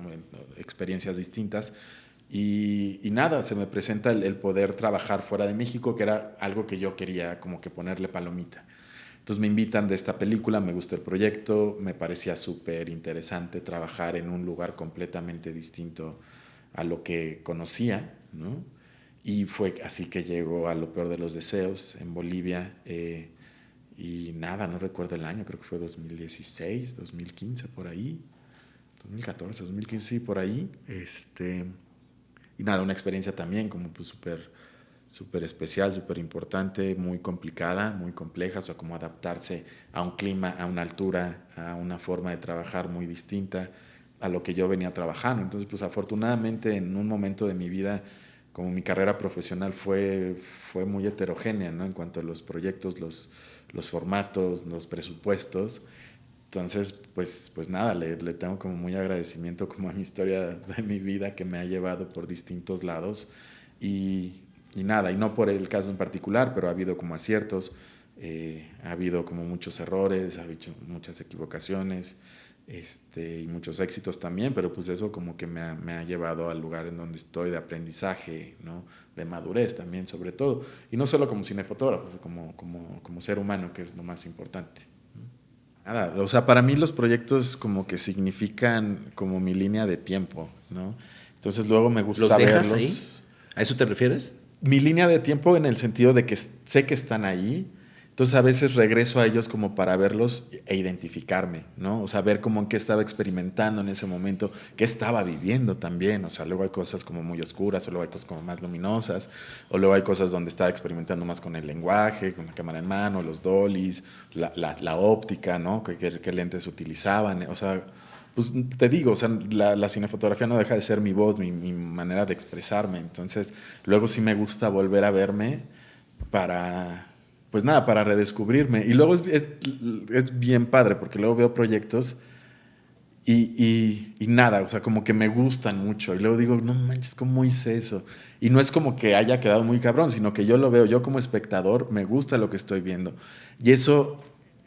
experiencias distintas y, nada, se me presenta el, poder trabajar fuera de México, que era algo que yo quería como que ponerle palomita. Entonces me invitan de esta película, me gusta el proyecto, me parecía súper interesante trabajar en un lugar completamente distinto a lo que conocía, ¿no? Y fue así que llegó a lo peor de los deseos en Bolivia. Eh, y nada, no recuerdo el año, creo que fue 2016, 2015, por ahí. 2014, 2015, sí, por ahí. Este, y nada, una experiencia también como pues súper súper especial, súper importante, muy complicada, muy compleja, o sea, como adaptarse a un clima, a una altura, a una forma de trabajar muy distinta a lo que yo venía trabajando. Entonces, pues afortunadamente en un momento de mi vida, como mi carrera profesional fue, fue muy heterogénea, ¿no? En cuanto a los proyectos, los, los formatos, los presupuestos, entonces, pues, pues nada, le, le, tengo como muy agradecimiento como a mi historia de mi vida que me ha llevado por distintos lados y, y nada, y no por el caso en particular, pero ha habido como aciertos, eh, ha habido como muchos errores, ha habido muchas equivocaciones este, y muchos éxitos también, pero pues eso como que me ha, me ha llevado al lugar en donde estoy de aprendizaje, ¿no? de madurez también sobre todo, y no solo como cinefotógrafo, como, como, como ser humano, que es lo más importante. Nada, o sea, para mí los proyectos como que significan como mi línea de tiempo, ¿no? Entonces luego me gusta ¿Los dejas verlos. ahí? ¿A eso te refieres? Mi línea de tiempo en el sentido de que sé que están ahí, entonces a veces regreso a ellos como para verlos e identificarme, ¿no? O sea, ver cómo en qué estaba experimentando en ese momento, qué estaba viviendo también. O sea, luego hay cosas como muy oscuras, o luego hay cosas como más luminosas, o luego hay cosas donde estaba experimentando más con el lenguaje, con la cámara en mano, los dollies, la, la, óptica, ¿no? ¿Qué, ¿Qué, lentes utilizaban. O sea, pues te digo, o sea, la, la cinefotografía no deja de ser mi voz, mi, mi manera de expresarme. Entonces, luego sí me gusta volver a verme para pues nada, para redescubrirme. Y luego es, es, bien padre, porque luego veo proyectos Y, y, nada, o sea, como que me gustan mucho. Y luego digo, no manches, ¿cómo hice eso? Y no es como que haya quedado muy cabrón, sino que yo lo veo, yo como espectador, me gusta lo que estoy viendo. Y eso,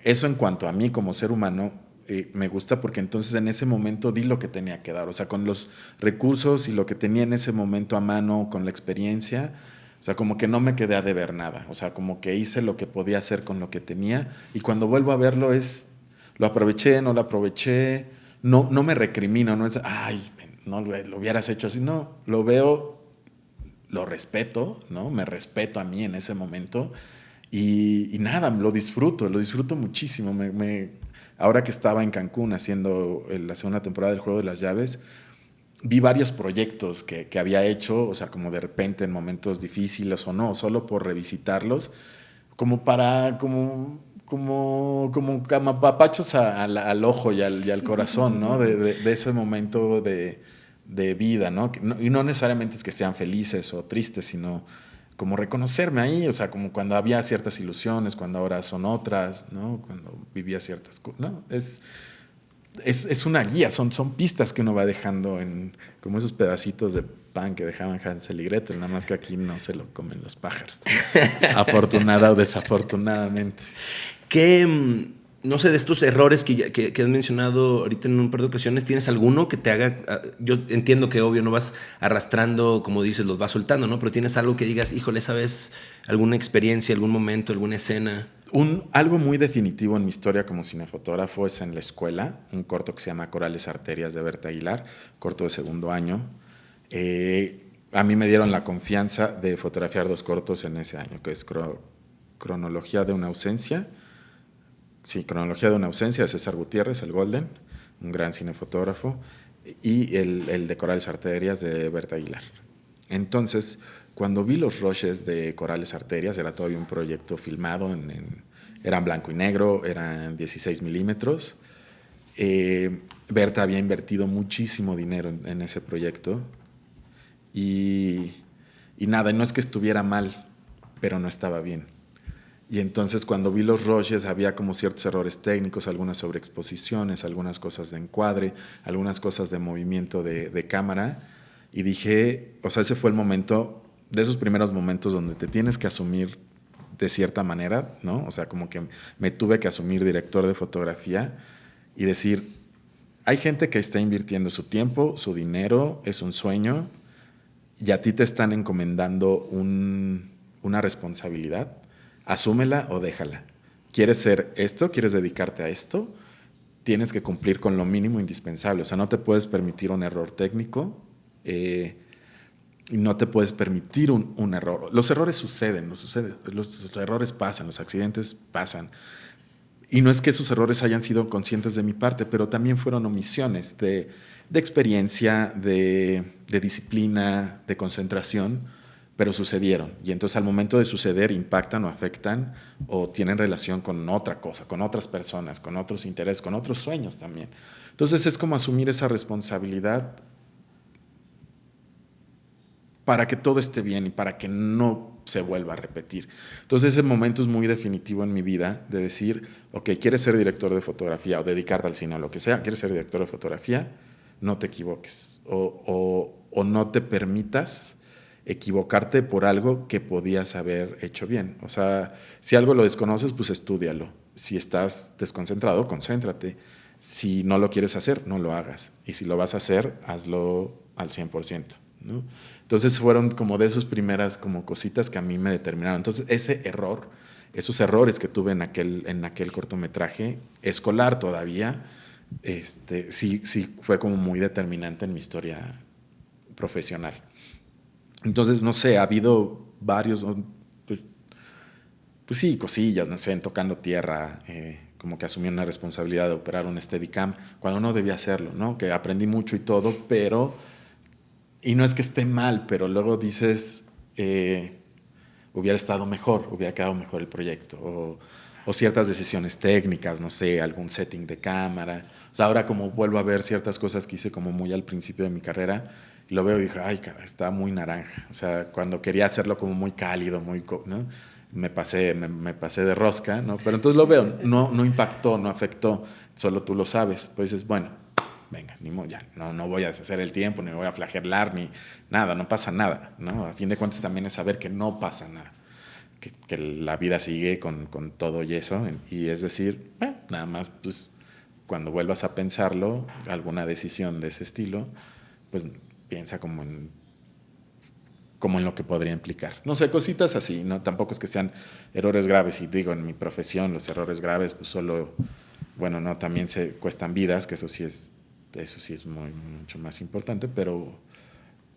eso en cuanto a mí como ser humano, eh, me gusta porque entonces en ese momento di lo que tenía que dar. O sea, con los recursos y lo que tenía en ese momento a mano, con la experiencia, o sea, como que no me quedé a deber nada. O sea, como que hice lo que podía hacer con lo que tenía. Y cuando vuelvo a verlo es, lo aproveché, no lo aproveché no, no me recrimino, no es, ay, no lo hubieras hecho así, no, lo veo, lo respeto, ¿no? Me respeto a mí en ese momento y, nada, lo disfruto, lo disfruto muchísimo. Me, ahora que estaba en Cancún haciendo la segunda temporada del Juego de las Llaves, vi varios proyectos que, que, había hecho, o sea, como de repente en momentos difíciles o no, solo por revisitarlos, como para, como como, como papachos al ojo y al, y al corazón, ¿no? De, de, ese momento de, de vida, ¿no? Y no necesariamente es que sean felices o tristes, sino como reconocerme ahí, o sea, como cuando había ciertas ilusiones, cuando ahora son otras, ¿no? Cuando vivía ciertas cosas, ¿no? Es, es, es, una guía, son, son pistas que uno va dejando en como esos pedacitos de pan que dejaban Hansel y Gretel, nada más que aquí no se lo comen los pájaros, afortunada o desafortunadamente. ¿Qué, mm, no sé, de estos errores que, que, has mencionado ahorita en un par de ocasiones, ¿tienes alguno que te haga, ah, yo entiendo que obvio no vas arrastrando, como dices, los vas soltando, ¿no? Pero tienes algo que digas, híjole, esa vez alguna experiencia, algún momento, alguna escena. Un, algo muy definitivo en mi historia como cinefotógrafo es en la escuela, un corto que se llama Corales Arterias de Berta Aguilar, corto de segundo año. Eh, a mí me dieron la confianza de fotografiar dos cortos en ese año, que es Cronología de una ausencia sí, Cronología de una ausencia de César Gutiérrez, el Golden, un gran cinefotógrafo, y el, el de Corales Arterias de Berta Aguilar. Entonces, cuando vi los roches de Corales Arterias, era todavía un proyecto filmado, en, eran blanco y negro, eran 16 milímetros. Eh, Berta había invertido muchísimo dinero en, ese proyecto y, y nada, no es que estuviera mal, pero no estaba bien. Y entonces cuando vi los roches había como ciertos errores técnicos, algunas sobreexposiciones, algunas cosas de encuadre, algunas cosas de movimiento de, cámara. Y dije, o sea, ese fue el momento, de esos primeros momentos donde te tienes que asumir de cierta manera, ¿no? O sea, como que me tuve que asumir director de fotografía y decir, hay gente que está invirtiendo su tiempo, su dinero, es un sueño, y a ti te están encomendando una responsabilidad asúmela o déjala. ¿Quieres ser esto? ¿Quieres dedicarte a esto? Tienes que cumplir con lo mínimo indispensable. O sea, no te puedes permitir un error técnico eh, y no te puedes permitir un, error. Los errores suceden, los, los errores pasan, los accidentes pasan. Y no es que esos errores hayan sido conscientes de mi parte, pero también fueron omisiones de, experiencia, de, de disciplina, de concentración pero sucedieron. Y entonces al momento de suceder impactan o afectan o tienen relación con otra cosa, con otras personas, con otros intereses, con otros sueños también. Entonces es como asumir esa responsabilidad para que todo esté bien y para que no se vuelva a repetir. Entonces ese momento es muy definitivo en mi vida de decir, ok, quieres ser director de fotografía o dedicarte al cine o lo que sea, quieres ser director de fotografía, no te equivoques o, no te permitas equivocarte por algo que podías haber hecho bien. O sea, si algo lo desconoces, pues estudialo. Si estás desconcentrado, concéntrate. Si no lo quieres hacer, no lo hagas. Y si lo vas a hacer, hazlo al 100%. ¿no? Entonces fueron como de esas primeras como cositas que a mí me determinaron. Entonces ese error, esos errores que tuve en aquel, en aquel cortometraje, escolar todavía, este, sí, sí fue como muy determinante en mi historia profesional. Entonces, no sé, ha habido varios, pues, pues sí, cosillas, no sé, en tocando tierra, eh, como que asumí una responsabilidad de operar un Steadicam, cuando no debía hacerlo, ¿no? Que aprendí mucho y todo, pero, y no es que esté mal, pero luego dices, eh, hubiera estado mejor, hubiera quedado mejor el proyecto, o, o, ciertas decisiones técnicas, no sé, algún setting de cámara. O sea, ahora como vuelvo a ver ciertas cosas que hice como muy al principio de mi carrera, lo veo y dije, ay, está muy naranja. O sea, cuando quería hacerlo como muy cálido, muy, ¿no? Me pasé, me, pasé de rosca, ¿no? Pero entonces lo veo, no, no impactó, no afectó, solo tú lo sabes. Pues dices, bueno, venga, ni modo, ya, no, no voy a deshacer el tiempo, ni me voy a flagelar, ni nada, no pasa nada, ¿no? A fin de cuentas también es saber que no pasa nada, que, que la vida sigue con, con, todo y eso, y es decir, eh, nada más, pues, cuando vuelvas a pensarlo, alguna decisión de ese estilo, pues piensa como en como en lo que podría implicar. No sé, cositas así, ¿no? Tampoco es que sean errores graves, y digo, en mi profesión los errores graves, pues solo, bueno, no, también se cuestan vidas, que eso sí es, eso sí es muy, mucho más importante, pero,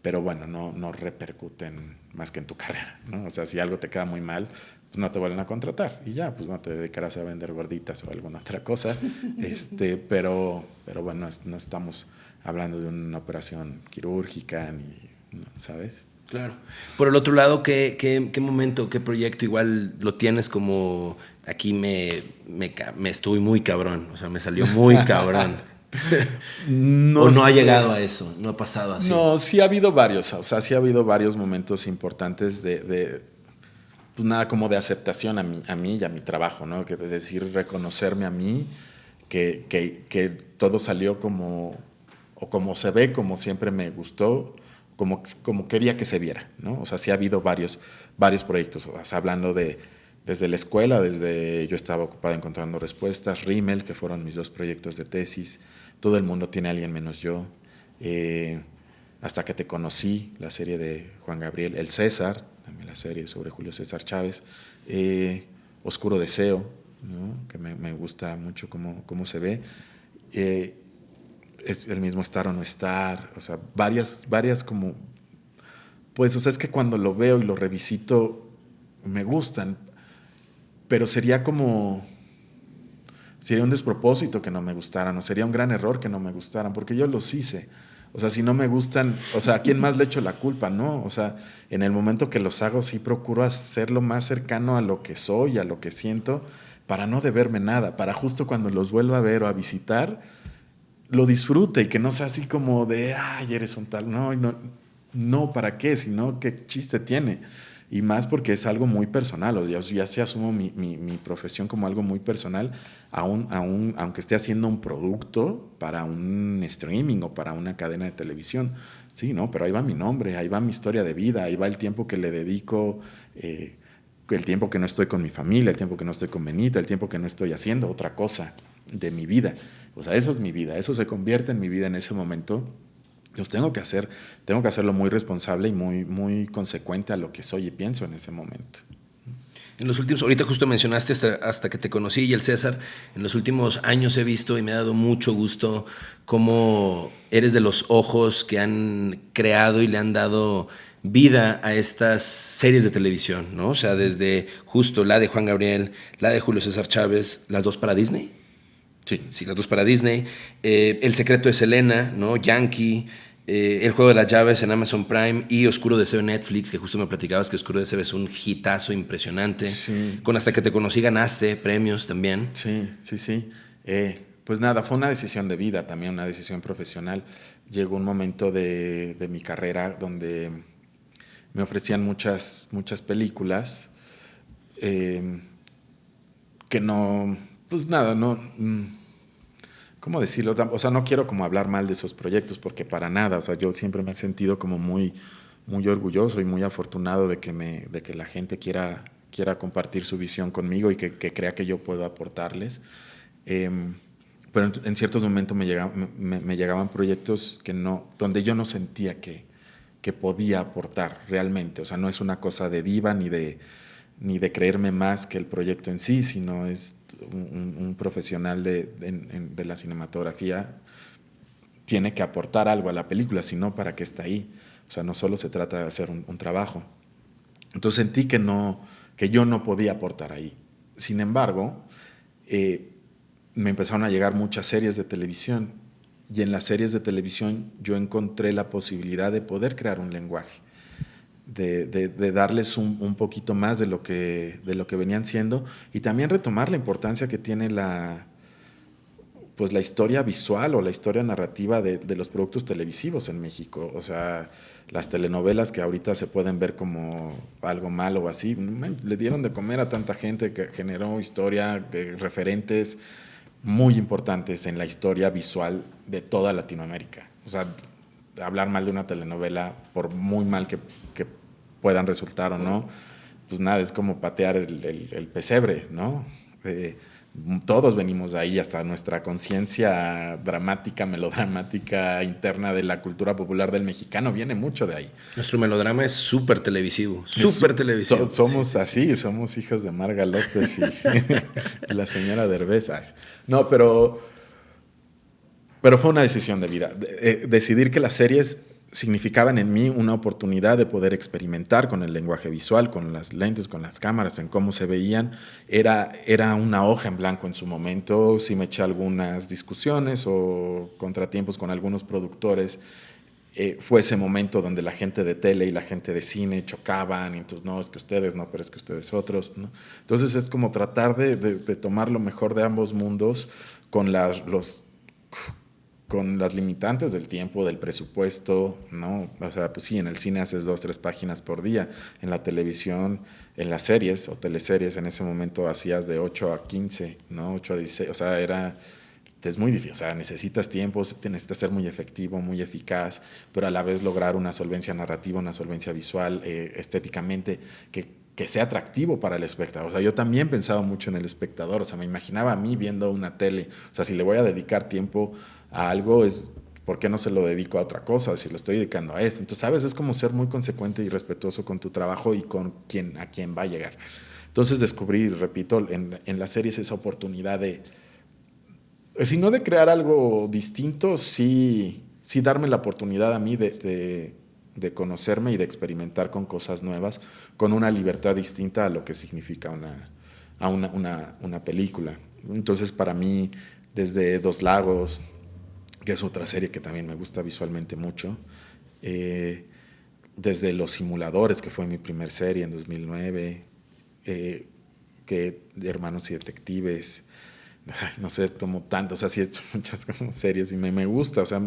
pero bueno, no, no repercuten más que en tu carrera, ¿no? O sea, si algo te queda muy mal, pues no te vuelven a contratar y ya, pues no te dedicarás a vender gorditas o alguna otra cosa, este, pero, pero bueno, no estamos hablando de una operación quirúrgica ni, ¿sabes? Claro. Por el otro lado, ¿qué, qué, qué momento, qué proyecto igual lo tienes como aquí me, me, me estuve muy cabrón? O sea, me salió muy cabrón. no o no ha llegado a eso, no ha pasado así. No, sí ha habido varios, o sea, sí ha habido varios momentos importantes de, de pues nada como de aceptación a mí, a mí y a mi trabajo, ¿no? Que de decir, reconocerme a mí, que, que, que todo salió como, o como se ve, como siempre me gustó, como, como quería que se viera, ¿no? O sea, sí ha habido varios, varios proyectos, o sea, hablando de desde la escuela, desde yo estaba ocupado encontrando respuestas, Rimmel, que fueron mis dos proyectos de tesis, Todo el mundo tiene a alguien menos yo, eh, hasta que te conocí, la serie de Juan Gabriel, El César, también la serie sobre Julio César Chávez, eh, Oscuro Deseo, ¿no? que me, me, gusta mucho cómo, cómo se ve, eh, es el mismo estar o no estar, o sea, varias, varias como, pues, o sea, es que cuando lo veo y lo revisito, me gustan, pero sería como, sería un despropósito que no me gustaran, o sería un gran error que no me gustaran, porque yo los hice. O sea, si no me gustan, o sea, ¿a quién más le echo la culpa, no? O sea, en el momento que los hago, sí procuro hacerlo más cercano a lo que soy, a lo que siento, para no deberme nada, para justo cuando los vuelva a ver o a visitar, lo disfrute y que no sea así como de, ay, eres un tal. No, no, no, ¿para qué? Sino, ¿qué chiste tiene? Y más porque es algo muy personal, o ya, se asumo mi, mi, profesión como algo muy personal, aunque esté haciendo un producto para un streaming o para una cadena de televisión. Sí, no, pero ahí va mi nombre, ahí va mi historia de vida, ahí va el tiempo que le dedico, eh, el tiempo que no estoy con mi familia, el tiempo que no estoy con Benita, el tiempo que no estoy haciendo otra cosa de mi vida. O sea, eso es mi vida, eso se convierte en mi vida en ese momento. Pues tengo que hacer, tengo que hacerlo muy responsable y muy, muy consecuente a lo que soy y pienso en ese momento. En los últimos, ahorita justo mencionaste hasta, hasta, que te conocí y el César, en los últimos años he visto y me ha dado mucho gusto cómo eres de los ojos que han creado y le han dado vida a estas series de televisión, ¿no? O sea, desde justo la de Juan Gabriel, la de Julio César Chávez, las dos para Disney. Sí. Sí, las dos para Disney. Eh, el secreto de Selena, ¿no? Yankee. Eh, el juego de las llaves en Amazon Prime y Oscuro Deseo en Netflix, que justo me platicabas que Oscuro Deseo es un hitazo impresionante. Sí, Con hasta que te conocí ganaste premios también. Sí, sí, sí. Eh, pues nada, fue una decisión de vida, también una decisión profesional. Llegó un momento de, de mi carrera donde me ofrecían muchas, muchas películas eh, que no, pues nada, no, mm, ¿cómo decirlo? O sea, no quiero como hablar mal de esos proyectos porque para nada, o sea, yo siempre me he sentido como muy, muy orgulloso y muy afortunado de que, me, de que la gente quiera, quiera compartir su visión conmigo y que, que crea que yo puedo aportarles. Eh, pero en, ciertos momentos me, llegaban, me, me, llegaban proyectos que no, donde yo no sentía que, que podía aportar realmente. O sea, no es una cosa de diva ni de, ni de creerme más que el proyecto en sí, sino es un, profesional de, de, la cinematografía tiene que aportar algo a la película, sino para que está ahí. O sea, no solo se trata de hacer un, un trabajo. Entonces sentí que, no, que yo no podía aportar ahí. Sin embargo, eh, me empezaron a llegar muchas series de televisión y en las series de televisión yo encontré la posibilidad de poder crear un lenguaje de, de, de darles un, un, poquito más de lo, que, de lo que venían siendo y también retomar la importancia que tiene la, pues la historia visual o la historia narrativa de, de, los productos televisivos en México. O sea, las telenovelas que ahorita se pueden ver como algo malo o así, le dieron de comer a tanta gente que generó historia, referentes, muy importantes en la historia visual de toda Latinoamérica. O sea, hablar mal de una telenovela, por muy mal que, que puedan resultar o no, pues nada, es como patear el, el, pesebre, ¿no? Eh, todos venimos de ahí, hasta nuestra conciencia dramática, melodramática interna de la cultura popular del mexicano viene mucho de ahí. Nuestro melodrama es súper televisivo, súper televisivo. somos así, somos hijos de Marga López y, la señora Derbeza. No, pero, pero fue una decisión de vida. Eh, decidir que las series significaban en mí una oportunidad de poder experimentar con el lenguaje visual, con las lentes, con las cámaras, en cómo se veían. Era, era una hoja en blanco en su momento, sí me eché algunas discusiones o contratiempos con algunos productores. Eh, fue ese momento donde la gente de tele y la gente de cine chocaban, y entonces no, es que ustedes no, pero es que ustedes otros. Entonces es como tratar de, de, tomar lo mejor de ambos mundos con las, los con las limitantes del tiempo, del presupuesto, ¿no? O sea, pues sí, en el cine haces dos, tres páginas por día, en la televisión, en las series o teleseries, en ese momento hacías de 8 a 15, ¿no? 8 a 16, o sea, era, es muy difícil, o sea, necesitas tiempo, necesitas ser muy efectivo, muy eficaz, pero a la vez lograr una solvencia narrativa, una solvencia visual, eh, estéticamente, que que sea atractivo para el espectador. O sea, yo también pensaba mucho en el espectador, o sea, me imaginaba a mí viendo una tele, o sea, si le voy a dedicar tiempo a algo, es ¿por qué no se lo dedico a otra cosa si lo estoy dedicando a esto? Entonces, ¿sabes? Es como ser muy consecuente y respetuoso con tu trabajo y con quien, a quien va a llegar. Entonces descubrí, repito, en, en las series esa oportunidad de, si no de crear algo distinto, sí, sí darme la oportunidad a mí de de conocerme y de experimentar con cosas nuevas, con una libertad distinta a lo que significa una, a una, una, película. Entonces, para mí, desde Dos Lagos, que es otra serie que también me gusta visualmente mucho, eh, desde Los Simuladores, que fue mi primer serie en 2009, eh, que Hermanos y Detectives, no sé, tomo tanto, o sea, sí he hecho muchas series y me, me gusta, o sea,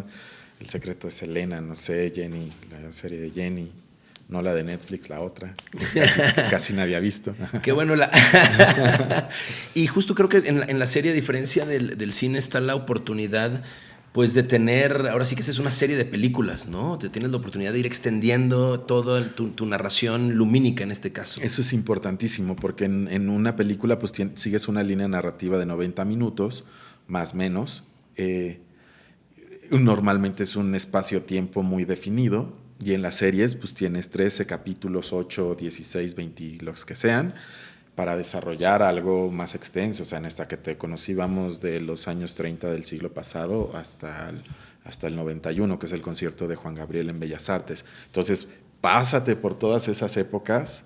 el secreto de Selena, no sé, Jenny, la serie de Jenny. No la de Netflix, la otra, que casi, nadie ha visto. Qué bueno. La... y justo creo que en la, serie, a diferencia del, cine, está la oportunidad pues de tener, ahora sí que es una serie de películas, ¿no? Te tienes la oportunidad de ir extendiendo toda tu, narración lumínica en este caso. Eso es importantísimo, porque en, una película pues sigues una línea narrativa de 90 minutos, más menos. Eh, normalmente es un espacio-tiempo muy definido y en las series pues tienes 13 capítulos, 8, 16, 20, los que sean, para desarrollar algo más extenso. O sea, en esta que te conocí vamos de los años 30 del siglo pasado hasta el, hasta el 91, que es el concierto de Juan Gabriel en Bellas Artes. Entonces, pásate por todas esas épocas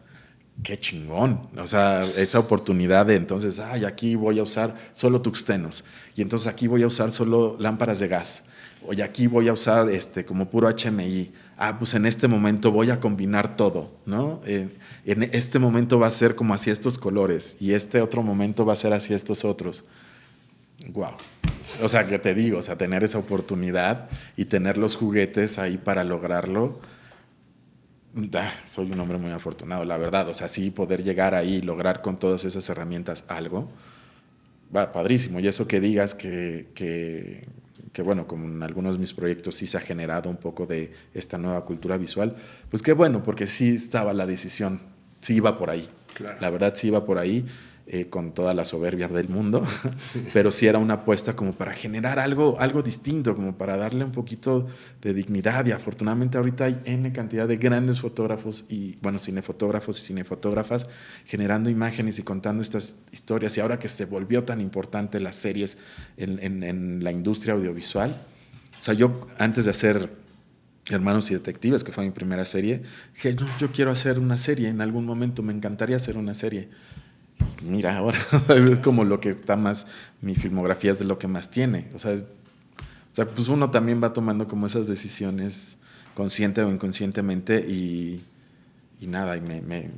qué chingón. O sea, esa oportunidad de entonces, ay, aquí voy a usar solo tuxtenos. Y entonces aquí voy a usar solo lámparas de gas oye, aquí voy a usar este, como puro HMI. Ah, pues en este momento voy a combinar todo, ¿no? en este momento va a ser como así estos colores y este otro momento va a ser así estos otros. Wow. O sea, que te digo, o sea, tener esa oportunidad y tener los juguetes ahí para lograrlo. Ah, soy un hombre muy afortunado, la verdad. O sea, sí poder llegar ahí y lograr con todas esas herramientas algo, va padrísimo. Y eso que digas que, que que bueno, como en algunos de mis proyectos sí se ha generado un poco de esta nueva cultura visual, pues qué bueno, porque sí estaba la decisión, sí iba por ahí. La verdad sí iba por ahí. Eh, con toda la soberbia del mundo, pero sí era una apuesta como para generar algo, algo distinto, como para darle un poquito de dignidad. Y afortunadamente ahorita hay N cantidad de grandes fotógrafos y, bueno, cinefotógrafos y cinefotógrafas generando imágenes y contando estas historias. Y ahora que se volvió tan importante las series en, en, la industria audiovisual, o sea, yo antes de hacer Hermanos y Detectives, que fue mi primera serie, dije, yo quiero hacer una serie, en algún momento me encantaría hacer una serie mira, ahora es como lo que está más, mi filmografía es de lo que más tiene. O sea, o sea, pues uno también va tomando como esas decisiones consciente o inconscientemente y, y nada, y me, me,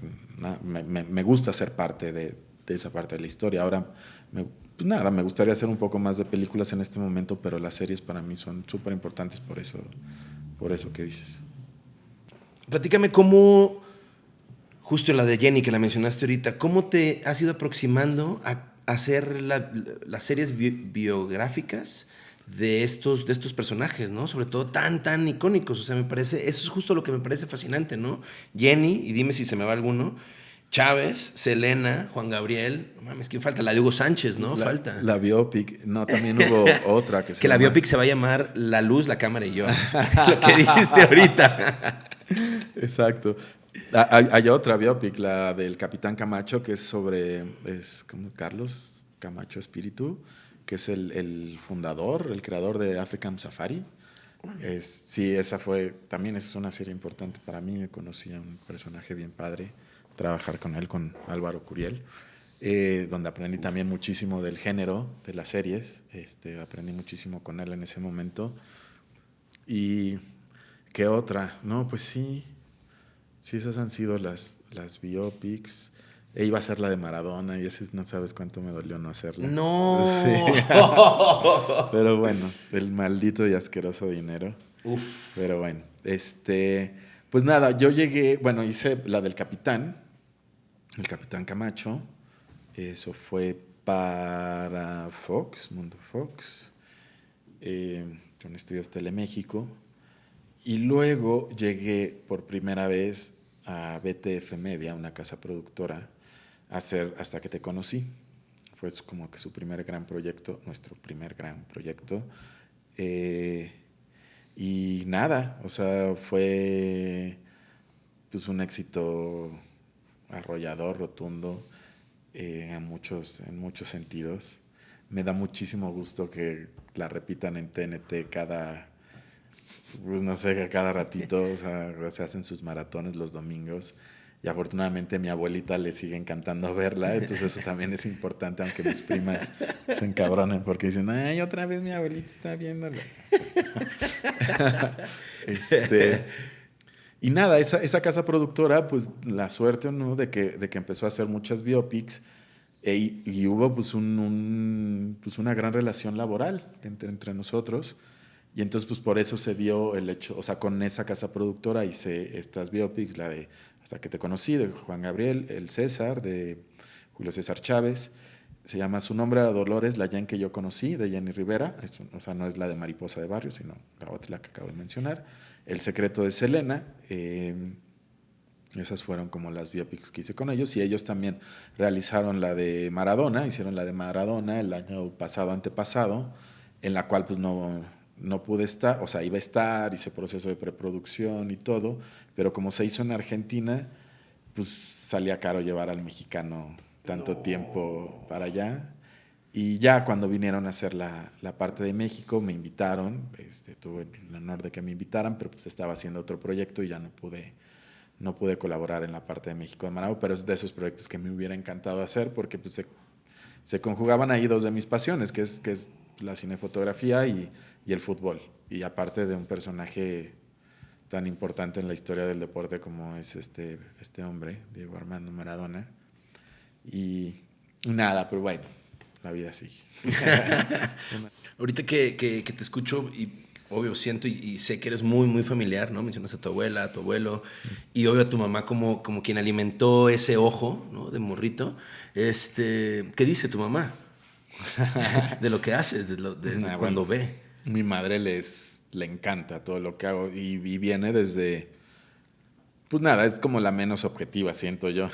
me, me, gusta ser parte de, de, esa parte de la historia. Ahora, pues nada, me gustaría hacer un poco más de películas en este momento, pero las series para mí son súper importantes por eso, por eso que dices. Platícame cómo justo la de Jenny que la mencionaste ahorita, ¿cómo te has ido aproximando a, hacer las series biográficas de estos, de estos personajes, ¿no? Sobre todo tan, tan icónicos. O sea, me parece, eso es justo lo que me parece fascinante, ¿no? Jenny, y dime si se me va alguno, Chávez, Selena, Juan Gabriel, no mames, ¿quién falta? La de Hugo Sánchez, ¿no? falta. La biopic, no, también hubo otra que se Que la biopic se va a llamar La Luz, la Cámara y yo. lo que dijiste ahorita. Exacto. Ah, hay, hay, otra biopic, la del Capitán Camacho, que es sobre, es como Carlos Camacho Espíritu, que es el, el fundador, el creador de African Safari. Es, sí, esa fue, también es una serie importante para mí, conocí a un personaje bien padre trabajar con él, con Álvaro Curiel, eh, donde aprendí también muchísimo del género de las series. Este, aprendí muchísimo con él en ese momento. ¿Y qué otra? No, pues sí, sí, esas han sido las, las biopics. E iba a ser la de Maradona y ese no sabes cuánto me dolió no hacerla. No. Pero bueno, el maldito y asqueroso dinero. Uf. Pero bueno, este, pues nada, yo llegué, bueno, hice la del capitán, el Capitán Camacho. Eso fue para Fox, Mundo Fox, eh, con Estudios Teleméxico. Y luego llegué por primera vez a BTF Media, una casa productora, hacer Hasta que te conocí. Fue como que su primer gran proyecto, nuestro primer gran proyecto. Eh, y nada, o sea, fue pues un éxito arrollador, rotundo, eh, en, muchos, en muchos sentidos. Me da muchísimo gusto que la repitan en TNT cada, pues no sé, cada ratito, o sea, se hacen sus maratones los domingos. Y afortunadamente mi abuelita le sigue encantando verla, entonces eso también es importante, aunque mis primas se encabronen porque dicen, ay, otra vez mi abuelita está viéndola. este, y nada, esa, esa, casa productora, pues la suerte ¿no? de, que, de que empezó a hacer muchas biopics e, y hubo pues, un, pues una gran relación laboral entre, entre nosotros. Y entonces pues por eso se dio el hecho, o sea, con esa casa productora hice estas biopics, la de Hasta que te conocí, de Juan Gabriel, El César, de Julio César Chávez. Se llama Su nombre era Dolores, la Jen que yo conocí, de Jenny Rivera. o sea, no es la de Mariposa de Barrio, sino la otra, la que acabo de mencionar. El secreto de Selena. Eh, esas fueron como las biopics que hice con ellos y ellos también realizaron la de Maradona, hicieron la de Maradona el año pasado, antepasado, en la cual pues no, no pude estar, o sea, iba a estar, hice proceso de preproducción y todo, pero como se hizo en Argentina, pues salía caro llevar al mexicano tanto tiempo para allá. Y ya cuando vinieron a hacer la, la, parte de México, me invitaron, este, tuve el honor de que me invitaran, pero pues estaba haciendo otro proyecto y ya no pude, no pude colaborar en la parte de México de Managua, pero es de esos proyectos que me hubiera encantado hacer porque pues, se, se conjugaban ahí dos de mis pasiones, que es, que es la cinefotografía y, y el fútbol. Y aparte de un personaje tan importante en la historia del deporte como es este, este hombre, Diego Armando Maradona. Y nada, pero bueno la vida sí. Ahorita que, que, te escucho y obvio siento y, sé que eres muy, muy familiar, ¿no? Mencionas a tu abuela, a tu abuelo y obvio a tu mamá como, como quien alimentó ese ojo, ¿no? De morrito. Este, ¿Qué dice tu mamá? de lo que haces, de, lo, de, cuando ve. Mi madre les, le encanta todo lo que hago y, viene desde... Pues nada, es como la menos objetiva, siento yo.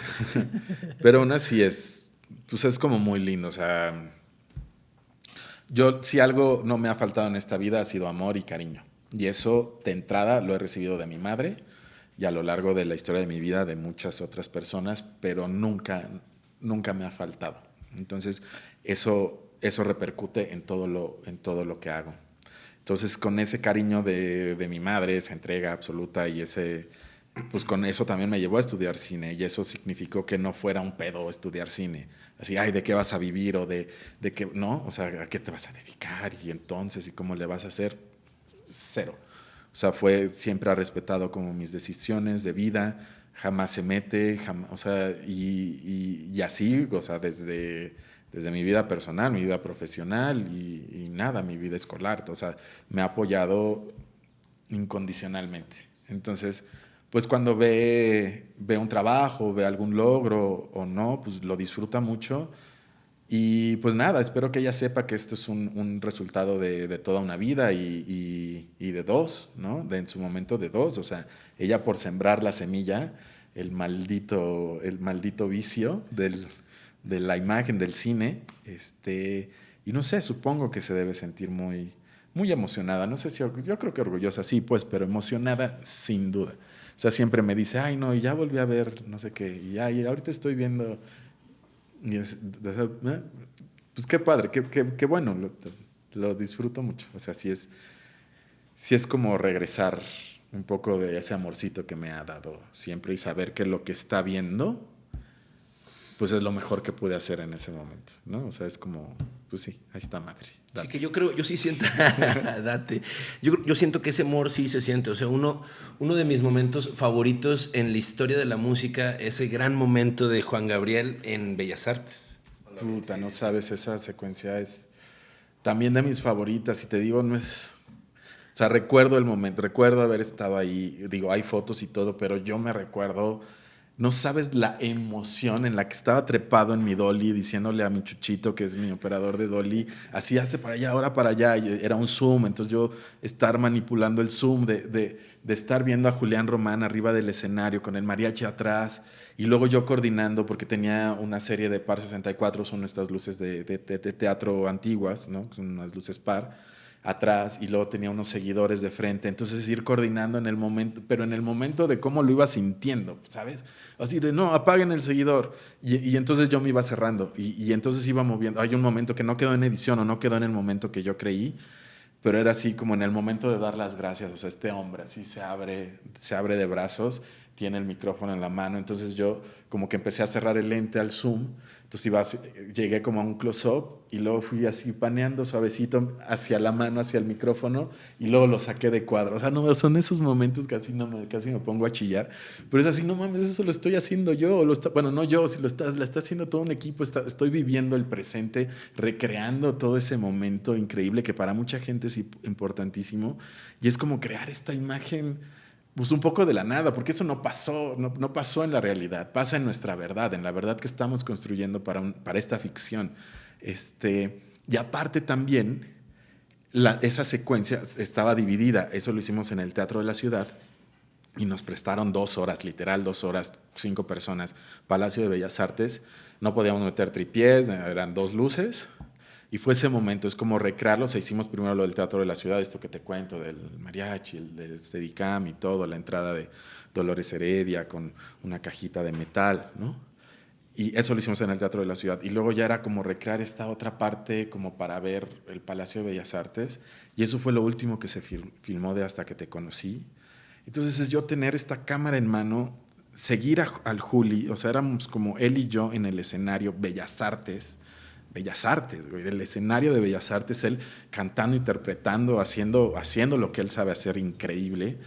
Pero aún así es pues es como muy lindo. O sea, yo si algo no me ha faltado en esta vida ha sido amor y cariño. Y eso de entrada lo he recibido de mi madre y a lo largo de la historia de mi vida de muchas otras personas, pero nunca, nunca me ha faltado. Entonces, eso, eso repercute en todo, lo, en todo lo que hago. Entonces, con ese cariño de, de mi madre, esa entrega absoluta y ese, pues con eso también me llevó a estudiar cine y eso significó que no fuera un pedo estudiar cine. Así, ay, ¿de qué vas a vivir? O de, de qué, ¿no? O sea, ¿a qué te vas a dedicar? Y entonces, ¿y cómo le vas a hacer? Cero. O sea, fue, siempre ha respetado como mis decisiones de vida, jamás se mete, jamás, o sea, y, y, así, o sea, desde, desde mi vida personal, mi vida profesional y, y nada, mi vida escolar, o sea, me ha apoyado incondicionalmente. Entonces, pues cuando ve, ve un trabajo, ve algún logro o no, pues lo disfruta mucho Y pues nada, espero que ella sepa que esto es un, resultado de, toda una vida y, de dos, ¿no? De en su momento de dos. O sea, ella por sembrar la semilla, el maldito, el maldito vicio de la imagen del cine, este, y no sé, supongo que se debe sentir muy, muy emocionada. No sé si, yo creo que orgullosa, sí, pues, pero emocionada sin duda. O sea, siempre me dice, ay, no, y ya volví a ver, no sé qué, y, ay, ahorita estoy viendo y pues qué padre, qué, qué, bueno, lo, disfruto mucho. O sea, sí es, sí es como regresar un poco de ese amorcito que me ha dado siempre y saber que lo que está viendo, pues es lo mejor que pude hacer en ese momento, ¿no? O sea, es como, pues sí, ahí está madre. Sí, que yo creo, yo sí siento, date, yo, yo, siento que ese amor sí se siente, o sea, uno, uno de mis momentos favoritos en la historia de la música, ese gran momento de Juan Gabriel en Bellas Artes. Puta, no sabes, esa secuencia es también de mis favoritas y te digo, no es... O sea, recuerdo el momento, recuerdo haber estado ahí, digo, hay fotos y todo, pero yo me recuerdo no sabes la emoción en la que estaba trepado en mi dolly diciéndole a mi chuchito, que es mi operador de dolly, así hace para allá, ahora para allá. era un zoom, entonces yo estar manipulando el zoom, de, estar viendo a Julián Román arriba del escenario con el mariachi atrás y luego yo coordinando porque tenía una serie de par 64, son estas luces de, de teatro antiguas, ¿no? son unas luces par atrás y luego tenía unos seguidores de frente. Entonces ir coordinando en el momento, pero en el momento de cómo lo iba sintiendo, ¿sabes? Así de, no, apaguen el seguidor. Y, entonces yo me iba cerrando y, y, entonces iba moviendo. Hay un momento que no quedó en edición o no quedó en el momento que yo creí, pero era así como en el momento de dar las gracias. O sea, este hombre así se abre, se abre de brazos, tiene el micrófono en la mano. Entonces yo como que empecé a cerrar el lente al zoom entonces iba, llegué como a un close-up y luego fui así paneando suavecito hacia la mano, hacia el micrófono y luego lo saqué de cuadro. O sea, no, son esos momentos que así no me, casi me pongo a chillar. Pero es así, no mames, eso lo estoy haciendo yo. Lo está, bueno, no yo, si lo está, lo está haciendo todo un equipo. Está, estoy viviendo el presente, recreando todo ese momento increíble que para mucha gente es importantísimo. Y es como crear esta imagen pues un poco de la nada, porque eso no pasó, no, no, pasó en la realidad, pasa en nuestra verdad, en la verdad que estamos construyendo para, para esta ficción. Este, y aparte también, esa secuencia estaba dividida, eso lo hicimos en el Teatro de la Ciudad, y nos prestaron dos horas, literal dos horas, cinco personas, Palacio de Bellas Artes, no podíamos meter tripiés, eran dos luces, y fue ese momento, es como recrearlo. O hicimos primero lo del Teatro de la Ciudad, esto que te cuento, del mariachi, el del Steadicam y todo, la entrada de Dolores Heredia con una cajita de metal, ¿no? Y eso lo hicimos en el Teatro de la Ciudad. Y luego ya era como recrear esta otra parte, como para ver el Palacio de Bellas Artes. Y eso fue lo último que se filmó de Hasta que te conocí. Entonces es yo tener esta cámara en mano, seguir al Juli, o sea, éramos como él y yo en el escenario Bellas Artes Bellas Artes, el escenario de Bellas Artes, él cantando, interpretando, haciendo, haciendo lo que él sabe hacer increíble,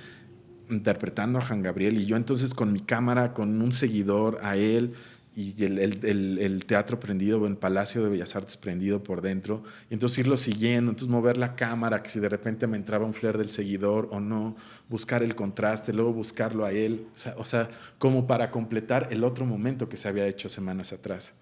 interpretando a Juan Gabriel. Y yo entonces con mi cámara, con un seguidor a él y el, teatro prendido, el Palacio de Bellas Artes prendido por dentro, y entonces irlo siguiendo, entonces mover la cámara, que si de repente me entraba un flare del seguidor o no, buscar el contraste, luego buscarlo a él, o sea, o sea como para completar el otro momento que se había hecho semanas atrás.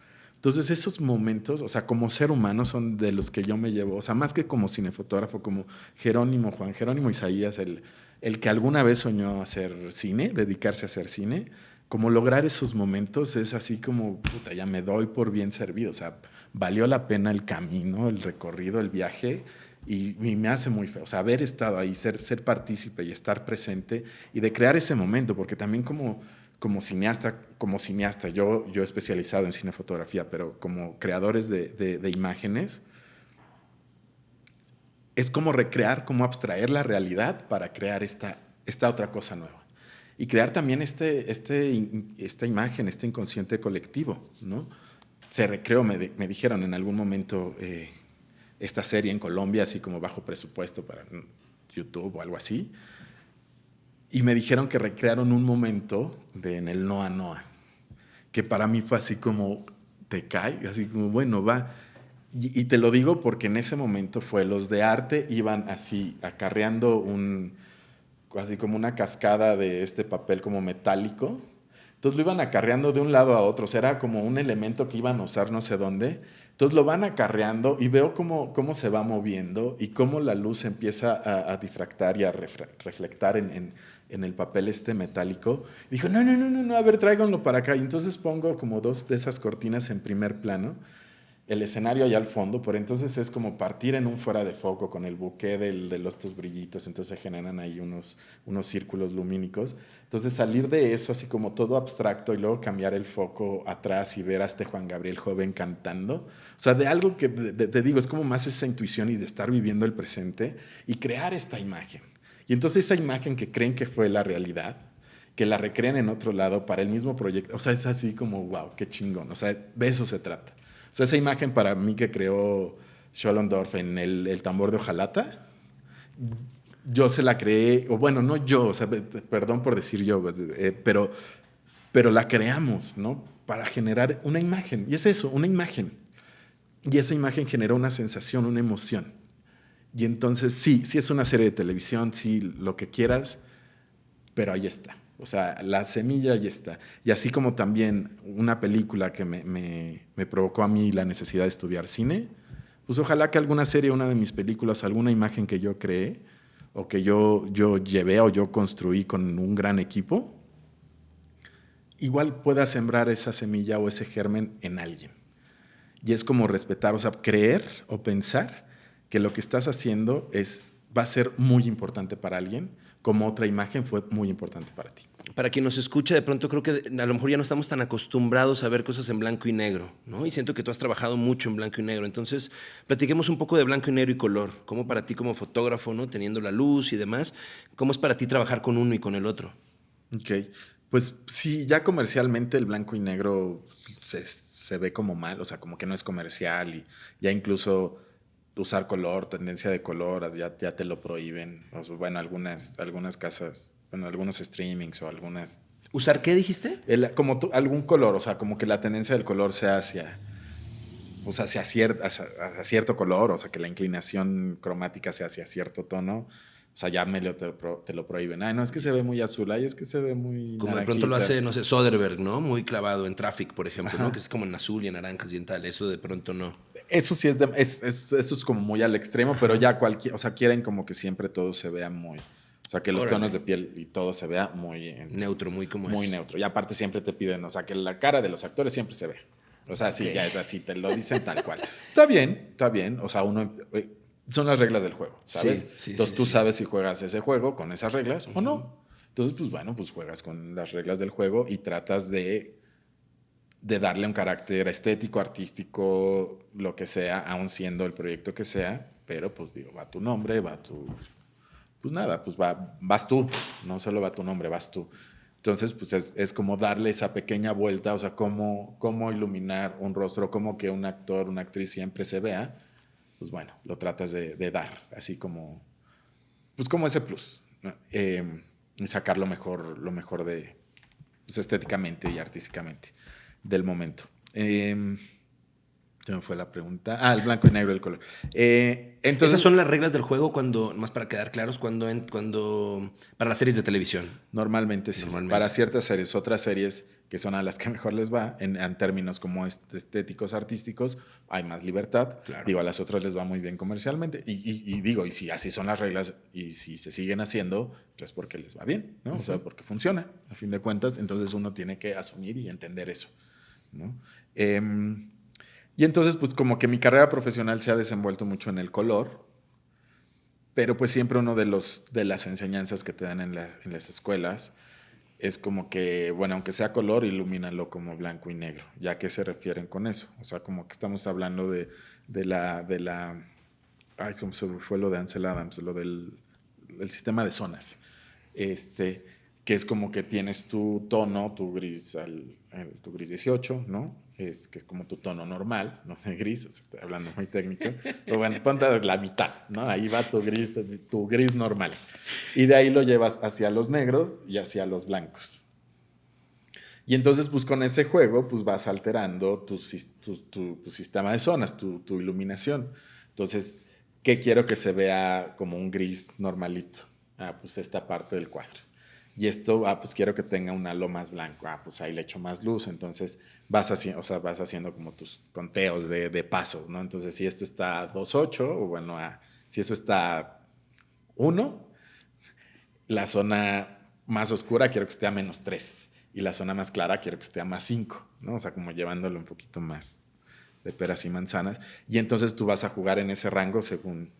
Entonces esos momentos, o sea, como ser humano son de los que yo me llevo, o sea, más que como cinefotógrafo, como Jerónimo, Juan Jerónimo Isaías, el, el que alguna vez soñó hacer cine, dedicarse a hacer cine, como lograr esos momentos es así como, puta, ya me doy por bien servido, o sea, valió la pena el camino, el recorrido, el viaje, y, me hace muy feo, o sea, haber estado ahí, ser, ser partícipe y estar presente, y de crear ese momento, porque también como como cineasta, como cineasta, yo, yo he especializado en cinefotografía, pero como creadores de, de, imágenes, es como recrear, como abstraer la realidad para crear esta, esta otra cosa nueva. Y crear también este, este, esta imagen, este inconsciente colectivo, ¿no? Se recreó, me, me dijeron en algún momento, eh, esta serie en Colombia, así como bajo presupuesto para YouTube o algo así, y me dijeron que recrearon un momento de, en el Noa Noa, que para mí fue así como, te cae, así como, bueno, va. Y, te lo digo porque en ese momento fue, los de arte iban así, acarreando un, así como una cascada de este papel como metálico. Entonces lo iban acarreando de un lado a otro, o sea, era como un elemento que iban a usar no sé dónde, Entonces lo van acarreando y veo cómo, cómo se va moviendo y cómo la luz empieza a, difractar y a reflectar en, en, el papel este metálico. Dijo, no, no, no, no, no, a ver, tráiganlo para acá. Y entonces pongo como dos de esas cortinas en primer plano el escenario allá al fondo, por entonces es como partir en un fuera de foco con el buque del, de los estos brillitos, entonces se generan ahí unos, unos círculos lumínicos. Entonces salir de eso así como todo abstracto y luego cambiar el foco atrás y ver a este Juan Gabriel joven cantando, o sea, de algo que te digo, es como más esa intuición y de estar viviendo el presente y crear esta imagen. Y entonces esa imagen que creen que fue la realidad, que la recreen en otro lado para el mismo proyecto, o sea, es así como, wow, qué chingón, o sea, de eso se trata. O sea, esa imagen para mí que creó Schollendorf en el, tambor de hojalata, yo se la creé, o bueno, no yo, o sea, perdón por decir yo, pues, eh, pero, pero la creamos, ¿no? Para generar una imagen. Y es eso, una imagen. Y esa imagen generó una sensación, una emoción. Y entonces sí, sí es una serie de televisión, sí, lo que quieras, pero ahí está. O sea, la semilla ahí está. Y así como también una película que me, me, provocó a mí la necesidad de estudiar cine, pues ojalá que alguna serie, una de mis películas, alguna imagen que yo creé o que yo, yo llevé o yo construí con un gran equipo, igual pueda sembrar esa semilla o ese germen en alguien. Y es como respetar, o sea, creer o pensar que lo que estás haciendo es, va a ser muy importante para alguien como otra imagen fue muy importante para ti. Para quien nos escucha, de pronto creo que a lo mejor ya no estamos tan acostumbrados a ver cosas en blanco y negro, ¿no? Y siento que tú has trabajado mucho en blanco y negro. Entonces, platiquemos un poco de blanco y negro y color. ¿Cómo para ti como fotógrafo, ¿no? Teniendo la luz y demás, ¿cómo es para ti trabajar con uno y con el otro? Ok, pues sí, ya comercialmente el blanco y negro se, se ve como mal, o sea, como que no es comercial y ya incluso usar color, tendencia de color, ya, ya te lo prohíben. bueno, algunas, algunas casas, bueno, algunos streamings o algunas... ¿Usar qué dijiste? como algún color, o sea, como que la tendencia del color sea hacia, pues hacia, hacia, cierto color, o sea, que la inclinación cromática sea hacia cierto tono. O sea, ya medio te, te, lo prohíben. Ay, no, es que se ve muy azul, ay, es que se ve muy. Como de pronto lo hace, no sé, Soderbergh, ¿no? Muy clavado en Traffic, por ejemplo, ¿no? Que es como en azul y en naranjas y en tal. Eso de pronto no. Eso sí es, es, eso es como muy al extremo, pero ya cualquier. O sea, quieren como que siempre todo se vea muy. O sea, que los tonos de piel y todo se vea muy. neutro, muy como Muy neutro. Y aparte siempre te piden, o sea, que la cara de los actores siempre se ve. O sea, sí, ya es así, te lo dicen tal cual. está bien, está bien. O sea, uno eh, son las reglas del juego, ¿sabes? Entonces tú sabes si juegas ese juego con esas reglas o no. Entonces, pues bueno, pues juegas con las reglas del juego y tratas de, de darle un carácter estético, artístico, lo que sea, aun siendo el proyecto que sea, pero pues digo, va tu nombre, va tu... Pues nada, pues va, vas tú, no solo va tu nombre, vas tú. Entonces, pues es, es, como darle esa pequeña vuelta, o sea, cómo, cómo iluminar un rostro, cómo que un actor, una actriz siempre se vea pues bueno, lo tratas de, dar, así como, pues como ese plus, y sacar lo mejor, lo mejor de, pues estéticamente y artísticamente del momento. Eh, me fue la pregunta. Ah, el blanco y negro el color. Eh, entonces, Esas son las reglas del juego cuando, más para quedar claros, cuando, cuando para las series de televisión. Normalmente sí. Para ciertas series, otras series que son a las que mejor les va, en, términos como estéticos, artísticos, hay más libertad. Digo, a las otras les va muy bien comercialmente. Y, digo, y si así son las reglas y si se siguen haciendo, pues porque les va bien, ¿no? O sea, porque funciona, a fin de cuentas. Entonces uno tiene que asumir y entender eso, ¿no? Em, y entonces, pues como que mi carrera profesional se ha desenvuelto mucho en el color, pero pues siempre uno de, los, de las enseñanzas que te dan en, en las escuelas es como que, bueno, aunque sea color, ilumínalo como blanco y negro. ¿Ya qué se refieren con eso? O sea, como que estamos hablando de, de la, de la, ay, ¿cómo se fue lo de Ansel Adams? Lo del el sistema de zonas. Este, que es como que tienes tu tono, tu gris, al, tu gris 18, ¿no? Es que es como tu tono normal, no de gris, estoy hablando muy técnico. Pero bueno, ponte la mitad, ¿no? Ahí va tu gris, tu gris normal. Y de ahí lo llevas hacia los negros y hacia los blancos. Y entonces, pues con ese juego, pues vas alterando tu, tu, sistema de zonas, tu, tu iluminación. Entonces, ¿qué quiero que se vea como un gris normalito? Ah, pues esta parte del cuadro y esto, ah, pues quiero que tenga un halo más blanco, ah, pues ahí le echo más luz, entonces vas, haciendo, o sea, vas haciendo como tus conteos de, pasos, ¿no? Entonces, si esto está a 2.8, o bueno, a, si eso está 1, la zona más oscura quiero que esté a menos 3 y la zona más clara quiero que esté a más 5, ¿no? O sea, como llevándolo un poquito más de peras y manzanas. Y entonces tú vas a jugar en ese rango según,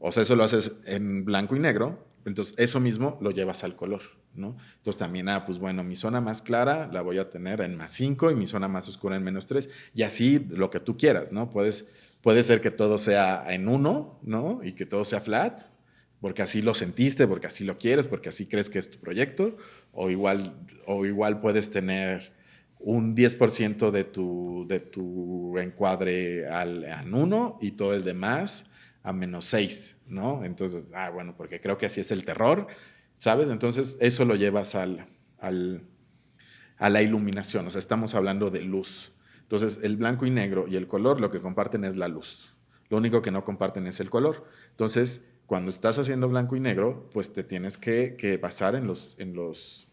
o sea, eso lo haces en blanco y negro, entonces eso mismo lo llevas al color, ¿no? Entonces también, ah, pues bueno, mi zona más clara la voy a tener en más 5 y mi zona más oscura en menos 3 y así lo que tú quieras, ¿no? Puedes, puede ser que todo sea en 1, ¿no? Y que todo sea flat, porque así lo sentiste, porque así lo quieres, porque así crees que es tu proyecto, o igual, o igual puedes tener un 10% de tu, de tu encuadre al, en 1 y todo el demás a menos 6, ¿no? Entonces, ah, bueno, porque creo que así es el terror, ¿sabes? Entonces, eso lo llevas al, al, a la iluminación, o sea, estamos hablando de luz. Entonces, el blanco y negro y el color lo que comparten es la luz. Lo único que no comparten es el color. Entonces, cuando estás haciendo blanco y negro, pues te tienes que, que basar en los, en los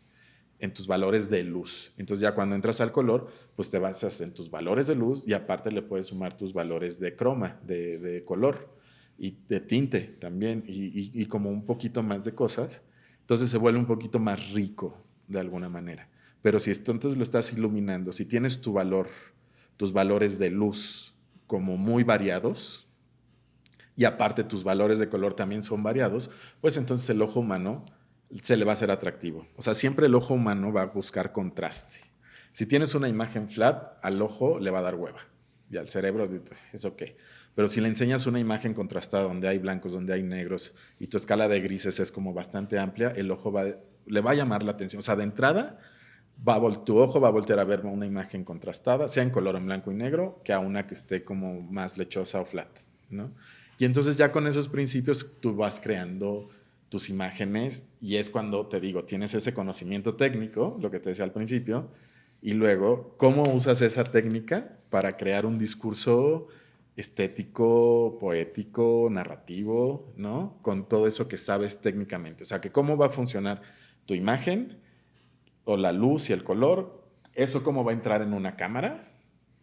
en tus valores de luz. Entonces ya cuando entras al color, pues te basas en tus valores de luz y aparte le puedes sumar tus valores de croma, de, de color y de tinte también y, como un poquito más de cosas. Entonces se vuelve un poquito más rico de alguna manera. Pero si esto entonces lo estás iluminando, si tienes tu valor, tus valores de luz como muy variados, y aparte tus valores de color también son variados, pues entonces el ojo humano se le va a hacer atractivo. O sea, siempre el ojo humano va a buscar contraste. Si tienes una imagen flat, al ojo le va a dar hueva y al cerebro es ok. Pero si le enseñas una imagen contrastada donde hay blancos, donde hay negros y tu escala de grises es como bastante amplia, el ojo va, le va a llamar la atención. O sea, de entrada, va tu ojo va a voltear a ver una imagen contrastada, sea en color en blanco y negro, que a una que esté como más lechosa o flat, ¿no? Y entonces ya con esos principios tú vas creando tus imágenes y es cuando te digo, tienes ese conocimiento técnico, lo que te decía al principio, y luego cómo usas esa técnica para crear un discurso estético, poético, narrativo, ¿no? Con todo eso que sabes técnicamente. O sea, que cómo va a funcionar tu imagen o la luz y el color, eso cómo va a entrar en una cámara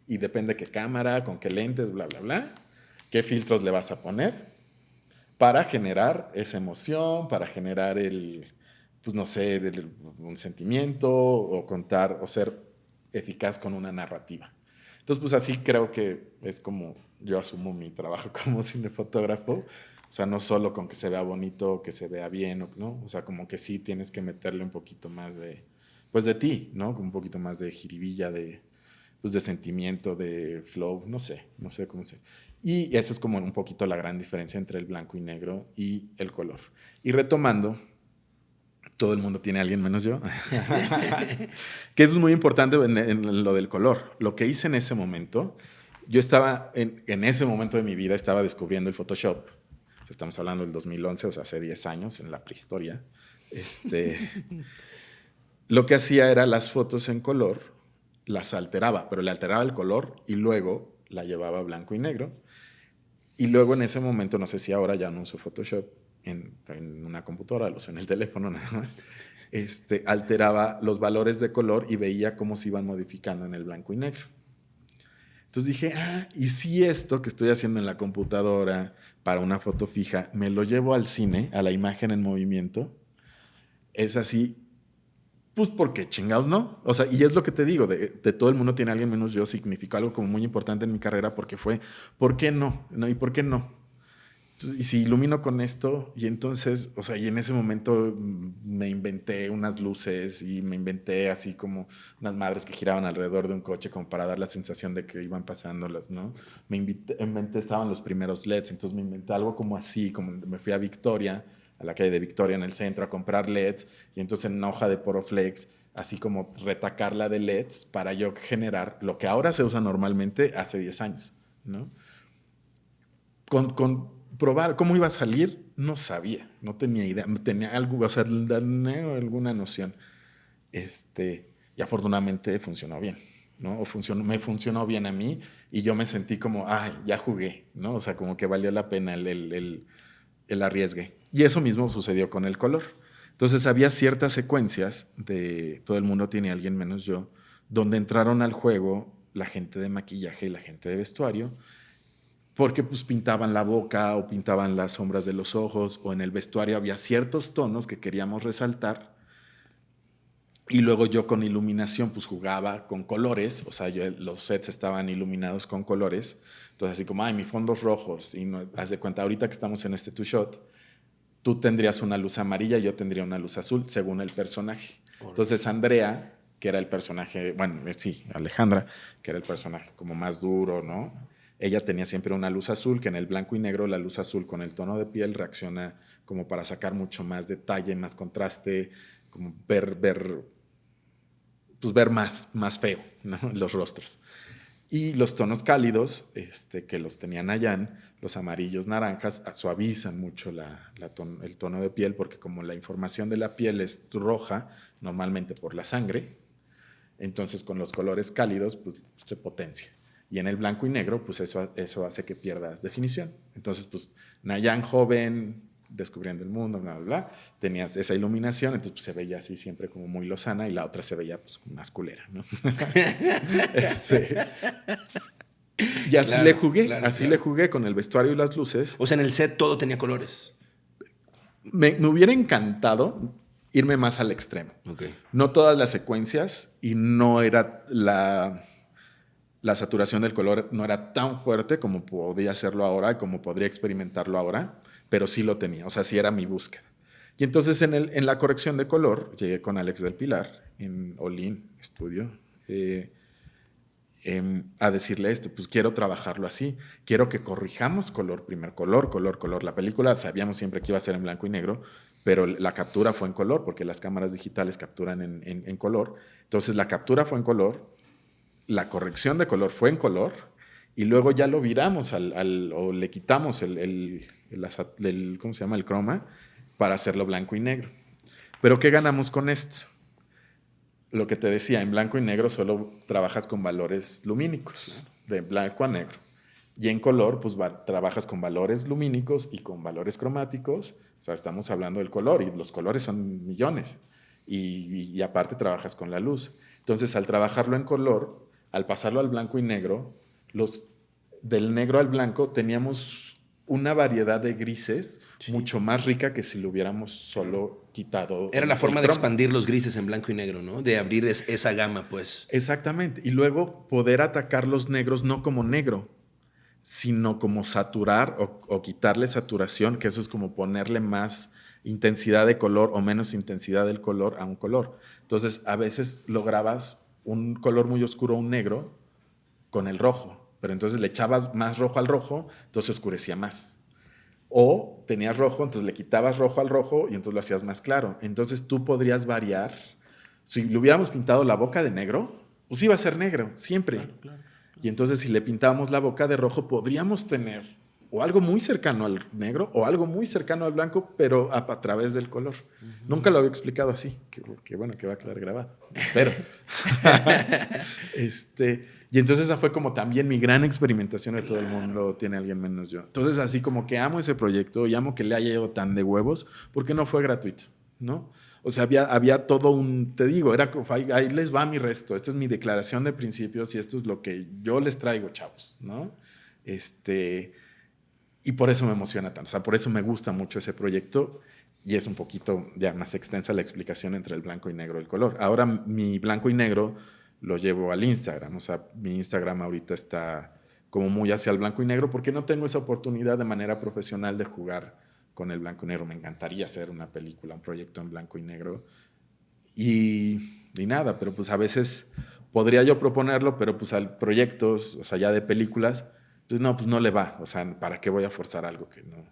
y depende qué cámara, con qué lentes, bla, bla, bla qué filtros le vas a poner para generar esa emoción, para generar el, pues no sé, un sentimiento o contar o ser eficaz con una narrativa. Entonces, pues así creo que es como yo asumo mi trabajo como cinefotógrafo. O sea, no solo con que se vea bonito, que se vea bien, ¿no? O sea, como que sí tienes que meterle un poquito más de, pues de ti, ¿no? Un poquito más de jiribilla, de, pues de sentimiento, de flow, no sé, no sé cómo se. Y esa es como un poquito la gran diferencia entre el blanco y negro y el color. Y retomando, todo el mundo tiene a alguien menos yo, que eso es muy importante en, lo del color. Lo que hice en ese momento, yo estaba, en, en, ese momento de mi vida, estaba descubriendo el Photoshop. Estamos hablando del 2011, o sea, hace 10 años, en la prehistoria. Este, lo que hacía era las fotos en color, las alteraba, pero le alteraba el color y luego la llevaba blanco y negro y luego en ese momento, no sé si ahora ya no uso Photoshop en, en una computadora, lo uso en el teléfono nada más, este, alteraba los valores de color y veía cómo se iban modificando en el blanco y negro. Entonces dije, ah, y si esto que estoy haciendo en la computadora para una foto fija, me lo llevo al cine, a la imagen en movimiento, es así, pues porque chingados no. O sea, y es lo que te digo, de, todo el mundo tiene alguien menos yo, significó algo como muy importante en mi carrera porque fue, ¿por qué no? ¿No? ¿Y por qué no? Y si ilumino con esto, y entonces, o sea, y en ese momento me inventé unas luces y me inventé así como unas madres que giraban alrededor de un coche como para dar la sensación de que iban pasándolas, ¿no? Me inventé, estaban los primeros LEDs, entonces me inventé algo como así, como me fui a Victoria a la calle de Victoria en el centro a comprar LEDs y entonces en una hoja de Poroflex, así como retacarla de LEDs para yo generar lo que ahora se usa normalmente hace 10 años, ¿no? Con, con probar cómo iba a salir, no sabía, no tenía idea, tenía algo, o sea, alguna noción. Este, y afortunadamente funcionó bien, ¿no? Funcionó, me funcionó bien a mí y yo me sentí como, ay, ya jugué, ¿no? O sea, como que valió la pena el, el, el, arriesgue. Y eso mismo sucedió con el color. Entonces había ciertas secuencias de Todo el mundo tiene alguien menos yo, donde entraron al juego la gente de maquillaje y la gente de vestuario, porque pues pintaban la boca o pintaban las sombras de los ojos o en el vestuario había ciertos tonos que queríamos resaltar y luego yo con iluminación pues jugaba con colores, o sea, los sets estaban iluminados con colores, entonces así como, ay, mis fondos rojos, y no, haz de cuenta, ahorita que estamos en este two shot, tú tendrías una luz amarilla, yo tendría una luz azul, según el personaje. Entonces Andrea, que era el personaje, bueno, eh, sí, Alejandra, que era el personaje como más duro, ¿no? Ella tenía siempre una luz azul, que en el blanco y negro la luz azul con el tono de piel reacciona como para sacar mucho más detalle, más contraste, como ver, ver pues, ver más, más feo los rostros. Y los tonos cálidos, este, que los tenían allá, los amarillos, naranjas, suavizan mucho el tono de piel porque como la información de la piel es roja, normalmente por la sangre, entonces con los colores cálidos pues, se potencia. Y en el blanco y negro, pues eso, eso hace que pierdas definición. Entonces, pues Nayan joven, descubriendo el mundo, bla, bla, bla, tenías esa iluminación, entonces pues, se veía así siempre como muy lozana y la otra se veía pues más culera, ¿no? Este, y así le jugué, así le jugué con el vestuario y las luces. O sea, en el set todo tenía colores. Me, me hubiera encantado irme más al extremo. Okay. No todas las secuencias y no era la, la saturación del color no era tan fuerte como podía hacerlo ahora y como podría experimentarlo ahora pero sí lo tenía, o sea, sí era mi búsqueda. Y entonces en, el, en la corrección de color llegué con Alex del Pilar en Olin Studio eh, em, a decirle esto, pues quiero trabajarlo así, quiero que corrijamos color, primer color, color, color. La película sabíamos siempre que iba a ser en blanco y negro, pero la captura fue en color, porque las cámaras digitales capturan en, en, color. Entonces la captura fue en color, la corrección de color fue en color, y luego ya lo viramos al, o le quitamos el, el, ¿cómo se llama? El croma para hacerlo blanco y negro. Pero ¿qué ganamos con esto? Lo que te decía, en blanco y negro solo trabajas con valores lumínicos, de blanco a negro. Y en color, pues trabajas con valores lumínicos y con valores cromáticos. O sea, estamos hablando del color y los colores son millones. Y aparte trabajas con la luz. Entonces, al trabajarlo en color, al pasarlo al blanco y negro, los del negro al blanco teníamos una variedad de grises mucho más rica que si lo hubiéramos solo quitado. Era la forma de expandir los grises en blanco y negro, ¿no? De abrir esa gama, pues. Exactamente. Y luego poder atacar los negros no como negro, sino como saturar o, quitarle saturación, que eso es como ponerle más intensidad de color o menos intensidad del color a un color. Entonces, a veces lograbas un color muy oscuro, un negro, con el rojo pero entonces le echabas más rojo al rojo, entonces oscurecía más. O tenías rojo, entonces le quitabas rojo al rojo y entonces lo hacías más claro. Entonces tú podrías variar. Si le hubiéramos pintado la boca de negro, pues iba a ser negro, siempre. Y entonces si le pintábamos la boca de rojo, podríamos tener o algo muy cercano al negro o algo muy cercano al blanco, pero a, través del color. Nunca lo había explicado así, que, bueno, que va a quedar grabado. Pero, este, y entonces esa fue como también mi gran experimentación de todo el mundo, tiene alguien menos yo. Entonces así como que amo ese proyecto y amo que le haya ido tan de huevos, porque no fue gratuito, ¿no? O sea, había, había todo un, te digo, era ahí, ahí les va mi resto, esta es mi declaración de principios y esto es lo que yo les traigo, chavos, ¿no? Este, y por eso me emociona tanto, o sea, por eso me gusta mucho ese proyecto y es un poquito ya más extensa la explicación entre el blanco y negro el color. Ahora mi blanco y negro lo llevo al Instagram. O sea, mi Instagram ahorita está como muy hacia el blanco y negro porque no tengo esa oportunidad de manera profesional de jugar con el blanco y negro. Me encantaría hacer una película, un proyecto en blanco y negro. Y, y nada, pero pues a veces podría yo proponerlo, pero pues al proyectos, o sea, ya de películas, pues no, pues no le va. O sea, ¿para qué voy a forzar algo que no,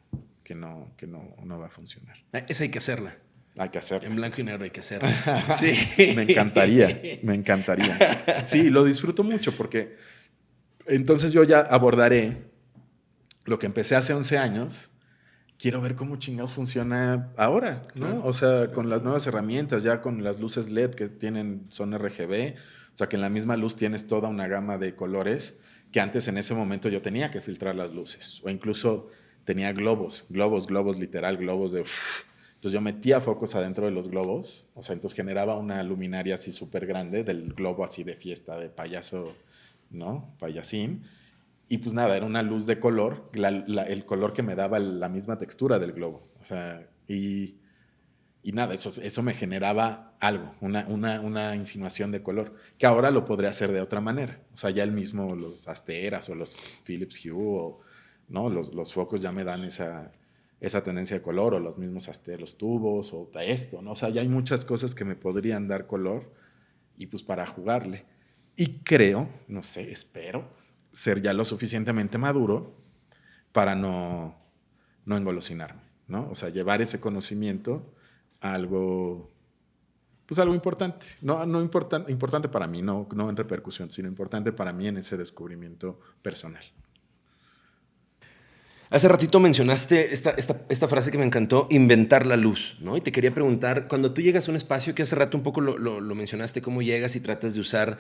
que no, que no, no va a funcionar? Esa hay que hacerla. Hay que hacerlo. En blanco y negro hay que hacerlo. sí. me encantaría, me encantaría. Sí, lo disfruto mucho porque entonces yo ya abordaré lo que empecé hace 11 años. Quiero ver cómo chingados funciona ahora, ¿no? O sea, con las nuevas herramientas, ya con las luces LED que tienen, son RGB, o sea, que en la misma luz tienes toda una gama de colores que antes en ese momento yo tenía que filtrar las luces. O incluso tenía globos, globos, globos, literal, globos de Entonces yo metía focos adentro de los globos, o sea, entonces generaba una luminaria así súper grande del globo así de fiesta, de payaso, ¿no? Payasín. Y pues nada, era una luz de color, el color que me daba la misma textura del globo. O sea, y, y nada, eso, eso me generaba algo, una, una, una, insinuación de color, que ahora lo podría hacer de otra manera. O sea, ya el mismo, los Asteras o los Philips Hue, o, ¿no? Los, los focos ya me dan esa, esa tendencia de color, o los mismos Aster, los tubos, o esto, ¿no? O sea, ya hay muchas cosas que me podrían dar color, y pues para jugarle. Y creo, no sé, espero, ser ya lo suficientemente maduro para no, no engolosinarme, ¿no? O sea, llevar ese conocimiento algo, pues algo importante, no, no importante, importante para mí, no, no en repercusión, sino importante para mí en ese descubrimiento personal. Hace ratito mencionaste esta, esta, frase que me encantó, inventar la luz, ¿no? Y te quería preguntar, cuando tú llegas a un espacio, que hace rato un poco lo, lo, mencionaste, cómo llegas y tratas de usar,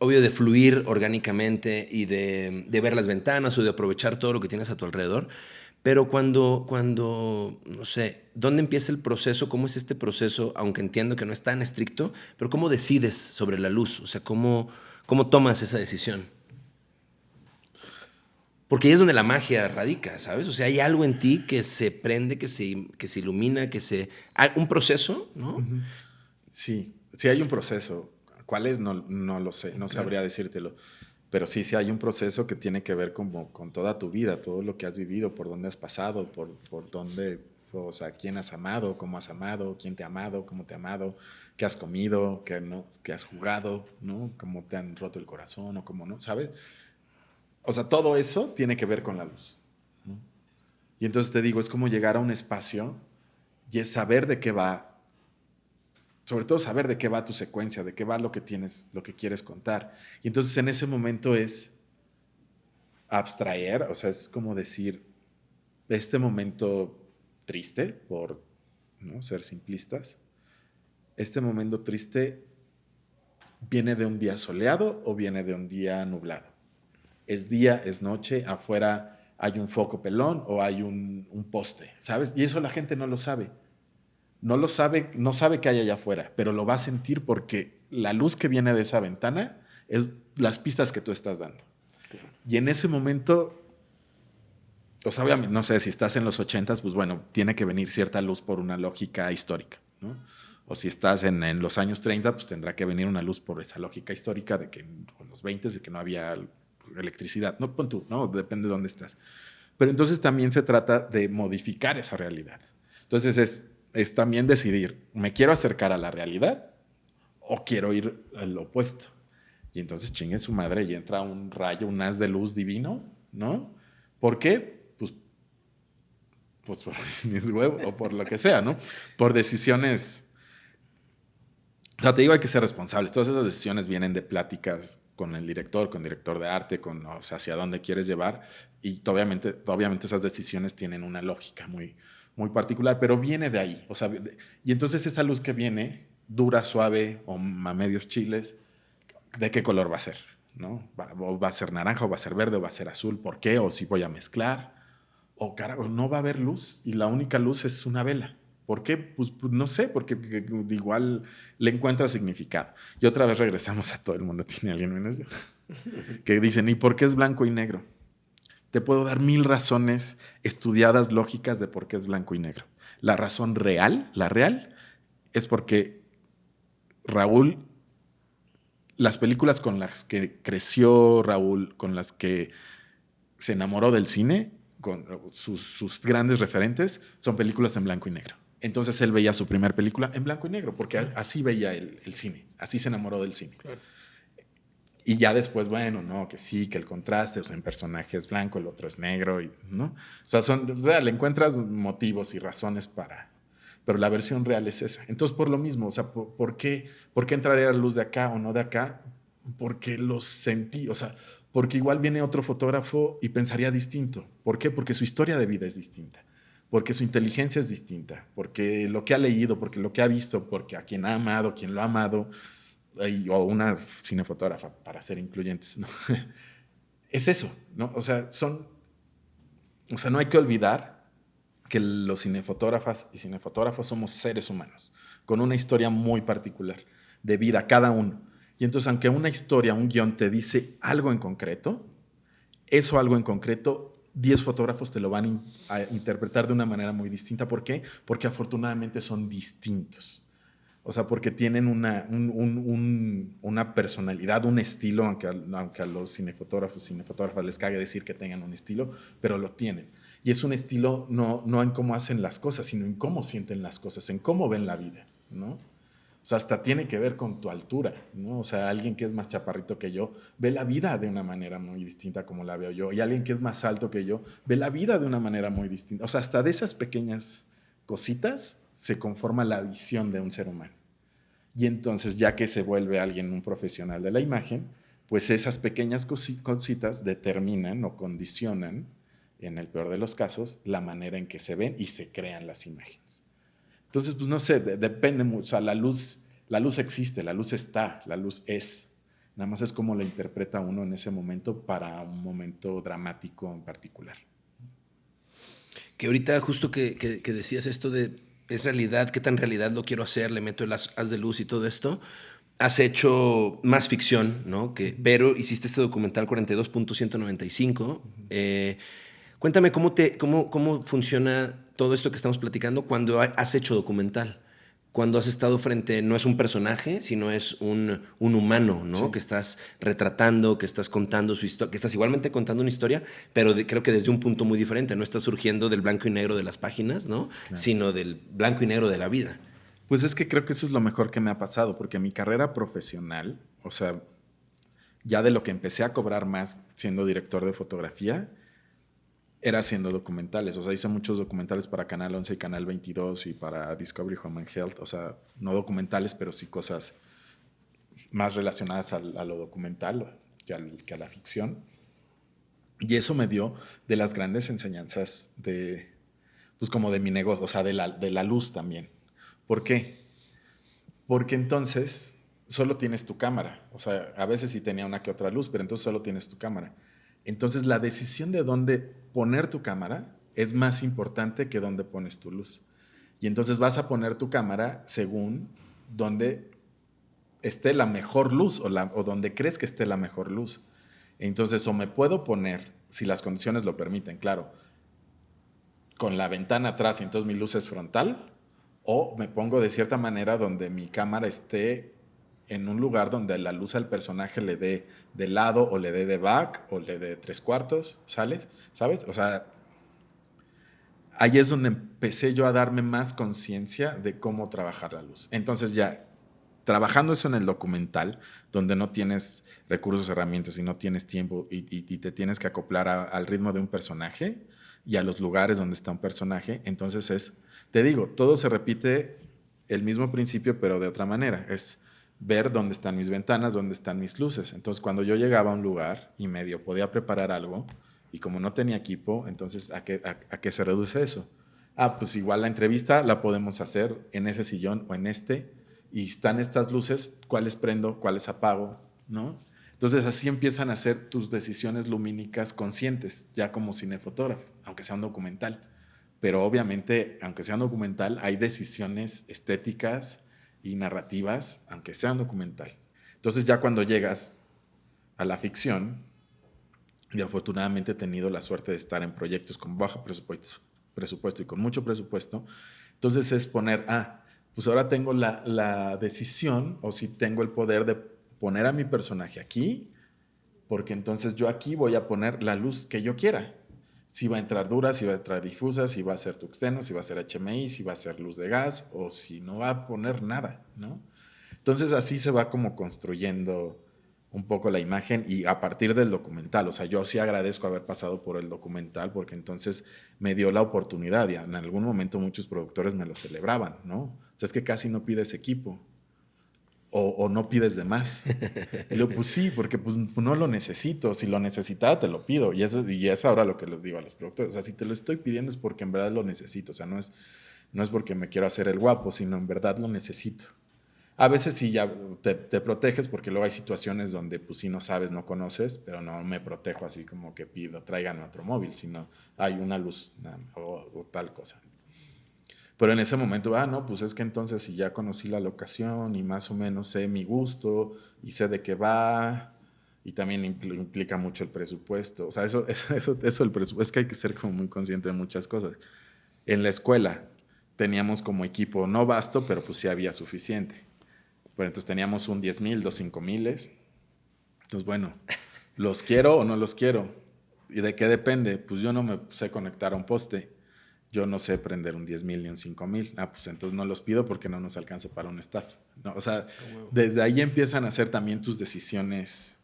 obvio, de fluir orgánicamente y de, de, ver las ventanas o de aprovechar todo lo que tienes a tu alrededor, pero cuando, cuando, no sé, ¿dónde empieza el proceso? ¿Cómo es este proceso? Aunque entiendo que no es tan estricto, pero ¿cómo decides sobre la luz? O sea, ¿cómo, cómo tomas esa decisión? Porque ahí es donde la magia radica, ¿sabes? O sea, hay algo en ti que se prende, que se, que se ilumina, que se... Hay un proceso, ¿no? Sí, sí hay un proceso. ¿Cuál es? No, no lo sé, no sabría decírtelo. Pero sí, sí hay un proceso que tiene que ver como con toda tu vida, todo lo que has vivido, por dónde has pasado, por, por dónde, o sea, quién has amado, cómo has amado, quién te ha amado, cómo te ha amado, qué has comido, qué, no, qué has jugado, ¿no? Cómo te han roto el corazón o cómo no, ¿sabes? O sea, todo eso tiene que ver con la luz. Y entonces te digo, es como llegar a un espacio y es saber de qué va, sobre todo saber de qué va tu secuencia, de qué va lo que tienes, lo que quieres contar. Y entonces en ese momento es abstraer, o sea, es como decir, este momento triste, por ¿no? ser simplistas, este momento triste viene de un día soleado o viene de un día nublado es día, es noche, afuera hay un foco pelón o hay un, poste, ¿sabes? Y eso la gente no lo sabe. No lo sabe, no sabe que hay allá afuera, pero lo va a sentir porque la luz que viene de esa ventana es las pistas que tú estás dando. Y en ese momento, o sea, obviamente, no sé, si estás en los ochentas, pues bueno, tiene que venir cierta luz por una lógica histórica, ¿no? O si estás en, en los años 30, pues tendrá que venir una luz por esa lógica histórica de que en los 20 de que no había electricidad, no pon tú, ¿no? Depende de dónde estás. Pero entonces también se trata de modificar esa realidad. Entonces es, es también decidir, ¿me quiero acercar a la realidad o quiero ir al opuesto? Y entonces chingue su madre y entra un rayo, un haz de luz divino, ¿no? ¿Por qué? Pues, pues por mis huevos o por lo que sea, ¿no? Por decisiones. O sea, te digo, hay que ser responsables. Todas esas decisiones vienen de pláticas con el director, con el director de arte, con o sea, hacia dónde quieres llevar. Y obviamente, obviamente esas decisiones tienen una lógica muy, muy particular, pero viene de ahí. O sea, y entonces esa luz que viene, dura, suave o a medios chiles, ¿de qué color va a ser? ¿No? ¿Va, a ser naranja o va a ser verde o va a ser azul? ¿Por qué? ¿O si voy a mezclar? O carajo, no va a haber luz y la única luz es una vela. ¿Por qué? Pues, pues, no sé, porque igual le encuentra significado. Y otra vez regresamos a todo el mundo, tiene alguien menos yo, que dicen, ¿y por qué es blanco y negro? Te puedo dar mil razones estudiadas lógicas de por qué es blanco y negro. La razón real, la real, es porque Raúl, las películas con las que creció Raúl, con las que se enamoró del cine, con sus, grandes referentes, son películas en blanco y negro. Entonces él veía su primera película en blanco y negro, porque así veía el, cine, así se enamoró del cine. Y ya después, bueno, no, que sí, que el contraste, o sea, en personaje es blanco, el otro es negro, y, ¿no? O sea, le encuentras motivos y razones para, pero la versión real es esa. Entonces, por lo mismo, o sea, ¿por, qué, ¿por qué entraría la luz de acá o no de acá? Porque lo sentí, o sea, porque igual viene otro fotógrafo y pensaría distinto. ¿Por qué? Porque su historia de vida es distinta porque su inteligencia es distinta, porque lo que ha leído, porque lo que ha visto, porque a quien ha amado, quien lo ha amado, o una cinefotógrafa, para ser incluyentes, es eso, ¿no? O sea, son, o sea, no hay que olvidar que los cinefotógrafas y cinefotógrafos somos seres humanos, con una historia muy particular de vida, cada uno. Y entonces, aunque una historia, un guion te dice algo en concreto, eso algo en concreto, 10 fotógrafos te lo van a interpretar de una manera muy distinta. ¿Por qué? Porque afortunadamente son distintos. O sea, porque tienen una, una personalidad, un estilo, aunque a, los cinefotógrafos, cinefotógrafas les cague decir que tengan un estilo, pero lo tienen. Y es un estilo no, no en cómo hacen las cosas, sino en cómo sienten las cosas, en cómo ven la vida, ¿no? O sea, hasta tiene que ver con tu altura, ¿no? O sea, alguien que es más chaparrito que yo ve la vida de una manera muy distinta como la veo yo. Y alguien que es más alto que yo ve la vida de una manera muy distinta. O sea, hasta de esas pequeñas cositas se conforma la visión de un ser humano. Y entonces, ya que se vuelve alguien un profesional de la imagen, pues esas pequeñas cositas determinan o condicionan, en el peor de los casos, la manera en que se ven y se crean las imágenes. Entonces, pues no sé, depende mucho. O sea, la luz, la luz existe, la luz está, la luz es. Nada más es como la interpreta uno en ese momento para un momento dramático en particular. Que ahorita justo que, decías esto de es realidad, qué tan realidad lo quiero hacer, le meto el haz de luz y todo esto, has hecho más ficción, ¿no? Que, pero hiciste este documental 42.195. Eh, cuéntame cómo, te, cómo, cómo funciona todo esto que estamos platicando cuando has hecho documental. Cuando has estado frente, no es un personaje, sino es un, un humano, ¿no? Que estás retratando, que estás contando su historia, que estás igualmente contando una historia, pero creo que desde un punto muy diferente. No estás surgiendo del blanco y negro de las páginas, ¿no? Sino del blanco y negro de la vida. Pues es que creo que eso es lo mejor que me ha pasado, porque mi carrera profesional, o sea, ya de lo que empecé a cobrar más siendo director de fotografía, era haciendo documentales. O sea, hice muchos documentales para Canal 11 y Canal 22 y para Discovery Home and Health. O sea, no documentales, pero sí cosas más relacionadas a, lo documental que, a la ficción. Y eso me dio de las grandes enseñanzas de, pues como de mi negocio, o sea, de la, de la luz también. ¿Por qué? Porque entonces solo tienes tu cámara. O sea, a veces sí tenía una que otra luz, pero entonces solo tienes tu cámara. Entonces la decisión de dónde poner tu cámara es más importante que dónde pones tu luz. Y entonces vas a poner tu cámara según dónde esté la mejor luz o, la, donde crees que esté la mejor luz. Entonces, o me puedo poner, si las condiciones lo permiten, claro, con la ventana atrás y entonces mi luz es frontal, o me pongo de cierta manera donde mi cámara esté en un lugar donde la luz al personaje le dé de lado o le dé de back o le dé tres cuartos, ¿sales? ¿Sabes? O sea, ahí es donde empecé yo a darme más conciencia de cómo trabajar la luz. Entonces ya, trabajando eso en el documental, donde no tienes recursos, herramientas y no tienes tiempo y, te tienes que acoplar al ritmo de un personaje y a los lugares donde está un personaje, entonces es, te digo, todo se repite el mismo principio, pero de otra manera. Es ver dónde están mis ventanas, dónde están mis luces. Entonces, cuando yo llegaba a un lugar y medio podía preparar algo, y como no tenía equipo, entonces, ¿a qué, a, qué se reduce eso? Ah, pues igual la entrevista la podemos hacer en ese sillón o en este, y están estas luces, cuáles prendo, cuáles apago, ¿no? Entonces así empiezan a ser tus decisiones lumínicas conscientes, ya como cinefotógrafo, aunque sea un documental. Pero obviamente, aunque sea un documental, hay decisiones estéticas, y narrativas, aunque sean documental. Entonces ya cuando llegas a la ficción, y afortunadamente he tenido la suerte de estar en proyectos con bajo presupuesto, y con mucho presupuesto, entonces es poner, ah, pues ahora tengo la, la decisión o si tengo el poder de poner a mi personaje aquí, porque entonces yo aquí voy a poner la luz que yo quiera si va a entrar dura, si va a entrar difusa, si va a ser tuxteno, si va a ser HMI, si va a ser luz de gas o si no va a poner nada, ¿no? Entonces así se va como construyendo un poco la imagen y a partir del documental, o sea, yo sí agradezco haber pasado por el documental porque entonces me dio la oportunidad y en algún momento muchos productores me lo celebraban, ¿no? O sea, es que casi no pides equipo o, no pides de más. Y yo, pues sí, porque pues no lo necesito. Si lo necesitaba, te lo pido. Y eso y es ahora lo que les digo a los productores. O sea, si te lo estoy pidiendo es porque en verdad lo necesito. O sea, no es, no es porque me quiero hacer el guapo, sino en verdad lo necesito. A veces sí ya te, te, proteges porque luego hay situaciones donde pues sí no sabes, no conoces, pero no me protejo así como que pido, traigan otro móvil, sino hay una luz o, o, tal cosa. Pero en ese momento, ah, no, pues es que entonces si ya conocí la locación y más o menos sé mi gusto y sé de qué va, y también implica mucho el presupuesto. O sea, eso, eso, eso, el presupuesto, es que hay que ser como muy consciente de muchas cosas. En la escuela teníamos como equipo, no vasto, pero pues sí había suficiente bueno, entonces teníamos un 10 mil, dos 5 miles. Entonces, bueno, ¿los quiero o no los quiero? ¿Y de qué depende? Pues yo no me sé conectar a un poste. Yo no sé prender un 10 mil ni un 5 mil. Ah, pues entonces no los pido porque no nos alcanza para un staff. ¿no? O sea, desde ahí empiezan a hacer también tus decisiones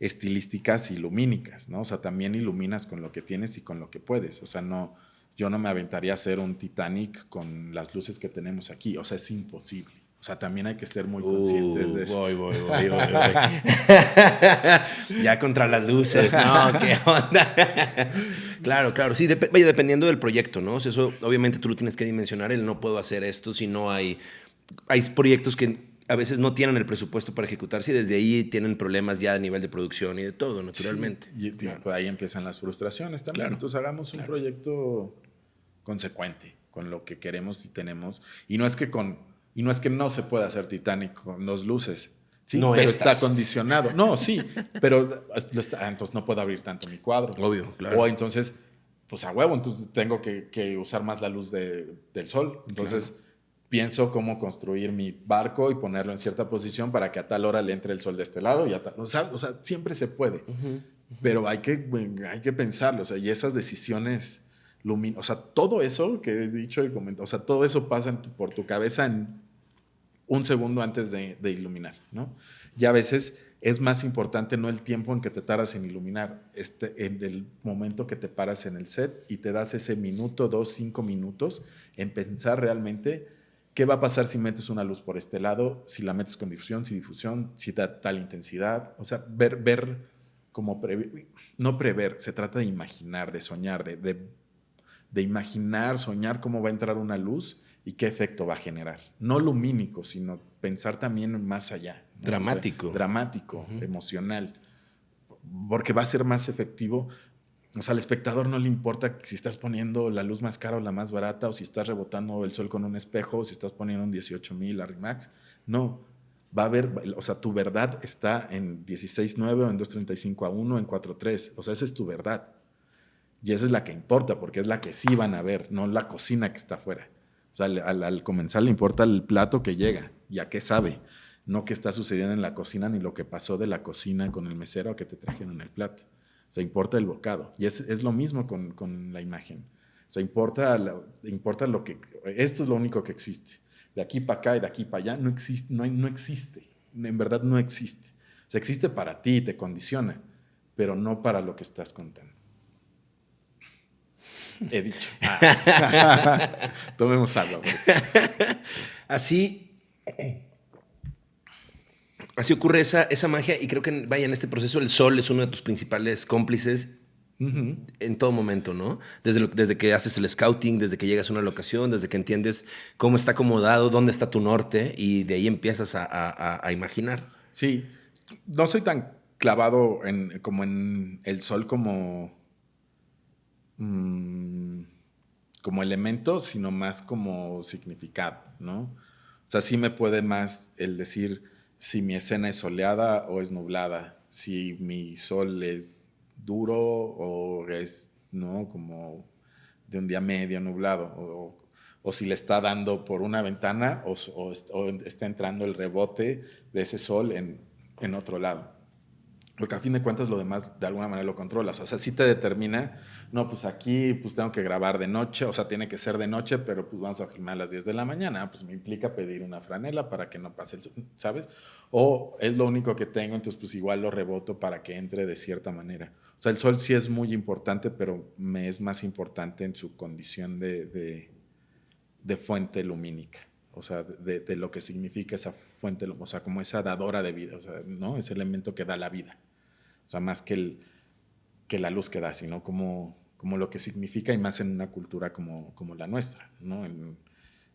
estilísticas y lumínicas, ¿no? O sea, también iluminas con lo que tienes y con lo que puedes. O sea, no, yo no me aventaría a hacer un Titanic con las luces que tenemos aquí. O sea, es imposible. O sea, también hay que ser muy conscientes de eso. Voy, voy, voy, voy, ya contra las luces, ¿no? ¿Qué onda? Claro, claro. Sí, vaya, dependiendo del proyecto, ¿no? O sea, eso obviamente tú lo tienes que dimensionar. El no puedo hacer esto si no hay... Hay proyectos que a veces no tienen el presupuesto para ejecutarse y desde ahí tienen problemas ya a nivel de producción y de todo, naturalmente. y pues, ahí empiezan las frustraciones también. Claro. Entonces hagamos un proyecto consecuente con lo que queremos y tenemos. Y no es que con y no es que no se pueda hacer Titanic con dos luces. Sí, no pero está condicionado. No, sí, pero entonces no puedo abrir tanto mi cuadro. Obvio, claro. O entonces, pues a huevo, entonces tengo que, usar más la luz del sol. Entonces pienso cómo construir mi barco y ponerlo en cierta posición para que a tal hora le entre el sol de este lado. Y a o, sea, siempre se puede. Pero hay que, hay que pensarlo. O sea, y esas decisiones luminosas, o sea, todo eso que he dicho y comentado, o sea, todo eso pasa por tu cabeza en un segundo antes de, iluminar, ¿no? Y a veces es más importante no el tiempo en que te tardas en iluminar, este, en el momento que te paras en el set y te das ese minuto, dos, cinco minutos en pensar realmente qué va a pasar si metes una luz por este lado, si la metes con difusión, si difusión, si da tal intensidad, o sea, ver, ver como no prever, se trata de imaginar, de soñar, de, de imaginar, soñar cómo va a entrar una luz y qué efecto va a generar. No lumínico, sino pensar también más allá. Dramático. dramático, emocional. Porque va a ser más efectivo. O sea, al espectador no le importa si estás poniendo la luz más cara o la más barata, o si estás rebotando el sol con un espejo, o si estás poniendo un 18000 Arrimax. No. Va a haber, o sea, tu verdad está en 16.9 o en 2.35 a 1, en 4.3. O sea, esa es tu verdad. Y esa es la que importa, porque es la que sí van a ver, no la cocina que está afuera sea, al, comenzar le importa el plato que llega y a qué sabe, no qué está sucediendo en la cocina ni lo que pasó de la cocina con el mesero a que te trajeron el plato. O sea, importa el bocado. Y es, es lo mismo con, con, la imagen. O importa, importa lo que... Esto es lo único que existe. De aquí para acá y de aquí para allá no existe, no, no existe. En verdad no existe. O sea, existe para ti te condiciona, pero no para lo que estás contando. He dicho. Tomemos algo. Así, así ocurre esa, esa magia y creo que vaya en este proceso el sol es uno de tus principales cómplices en todo momento, ¿no? Desde, desde que haces el scouting, desde que llegas a una locación, desde que entiendes cómo está acomodado, dónde está tu norte y de ahí empiezas a, a imaginar. Sí, no soy tan clavado en, como en el sol como Mm, como elemento, sino más como significado, ¿no? O sea, sí me puede más el decir si mi escena es soleada o es nublada, si mi sol es duro o es, ¿no? Como de un día medio nublado, o, o si le está dando por una ventana o, o, está entrando el rebote de ese sol en, en otro lado. Porque a fin de cuentas lo demás de alguna manera lo controlas. O sea, sí te determina, no, pues aquí pues tengo que grabar de noche, o sea, tiene que ser de noche, pero pues vamos a filmar a las 10 de la mañana. Pues me implica pedir una franela para que no pase el ¿sabes? O es lo único que tengo, entonces pues igual lo reboto para que entre de cierta manera. O sea, el sol sí es muy importante, pero me es más importante en su condición de, de, fuente lumínica. O sea, de, de, lo que significa esa fuente, o sea, como esa dadora de vida, o sea, ¿no? Ese elemento que da la vida. O sea, más que, el, que la luz que da, sino como, como lo que significa y más en una cultura como, como la nuestra, ¿no? En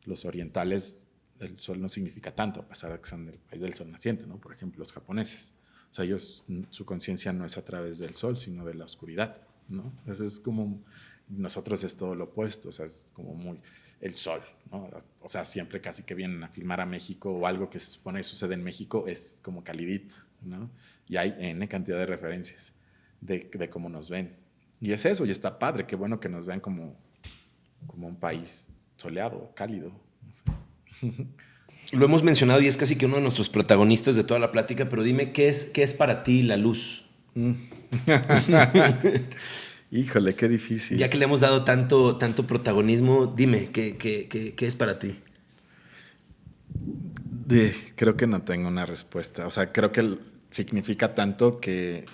los orientales el sol no significa tanto, a pesar de que son del país del sol naciente, ¿no? Por ejemplo, los japoneses. O sea, ellos, su conciencia no es a través del sol, sino de la oscuridad, ¿no? Entonces es como, nosotros es todo lo opuesto, o sea, es como muy el sol, ¿no? O sea, siempre casi que vienen a filmar a México o algo que se supone que sucede en México es como calidito, ¿no? Y hay N cantidad de referencias de, de cómo nos ven. Y es eso, y está padre, qué bueno que nos vean como, como un país soleado, cálido. Lo hemos mencionado y es casi que uno de nuestros protagonistas de toda la plática, pero dime, ¿qué es, qué es para ti la luz? Híjole, qué difícil. Ya que le hemos dado tanto, tanto protagonismo, dime, ¿qué, qué, qué, qué es para ti? De, creo que no tengo una respuesta. O sea, creo que significa tanto que,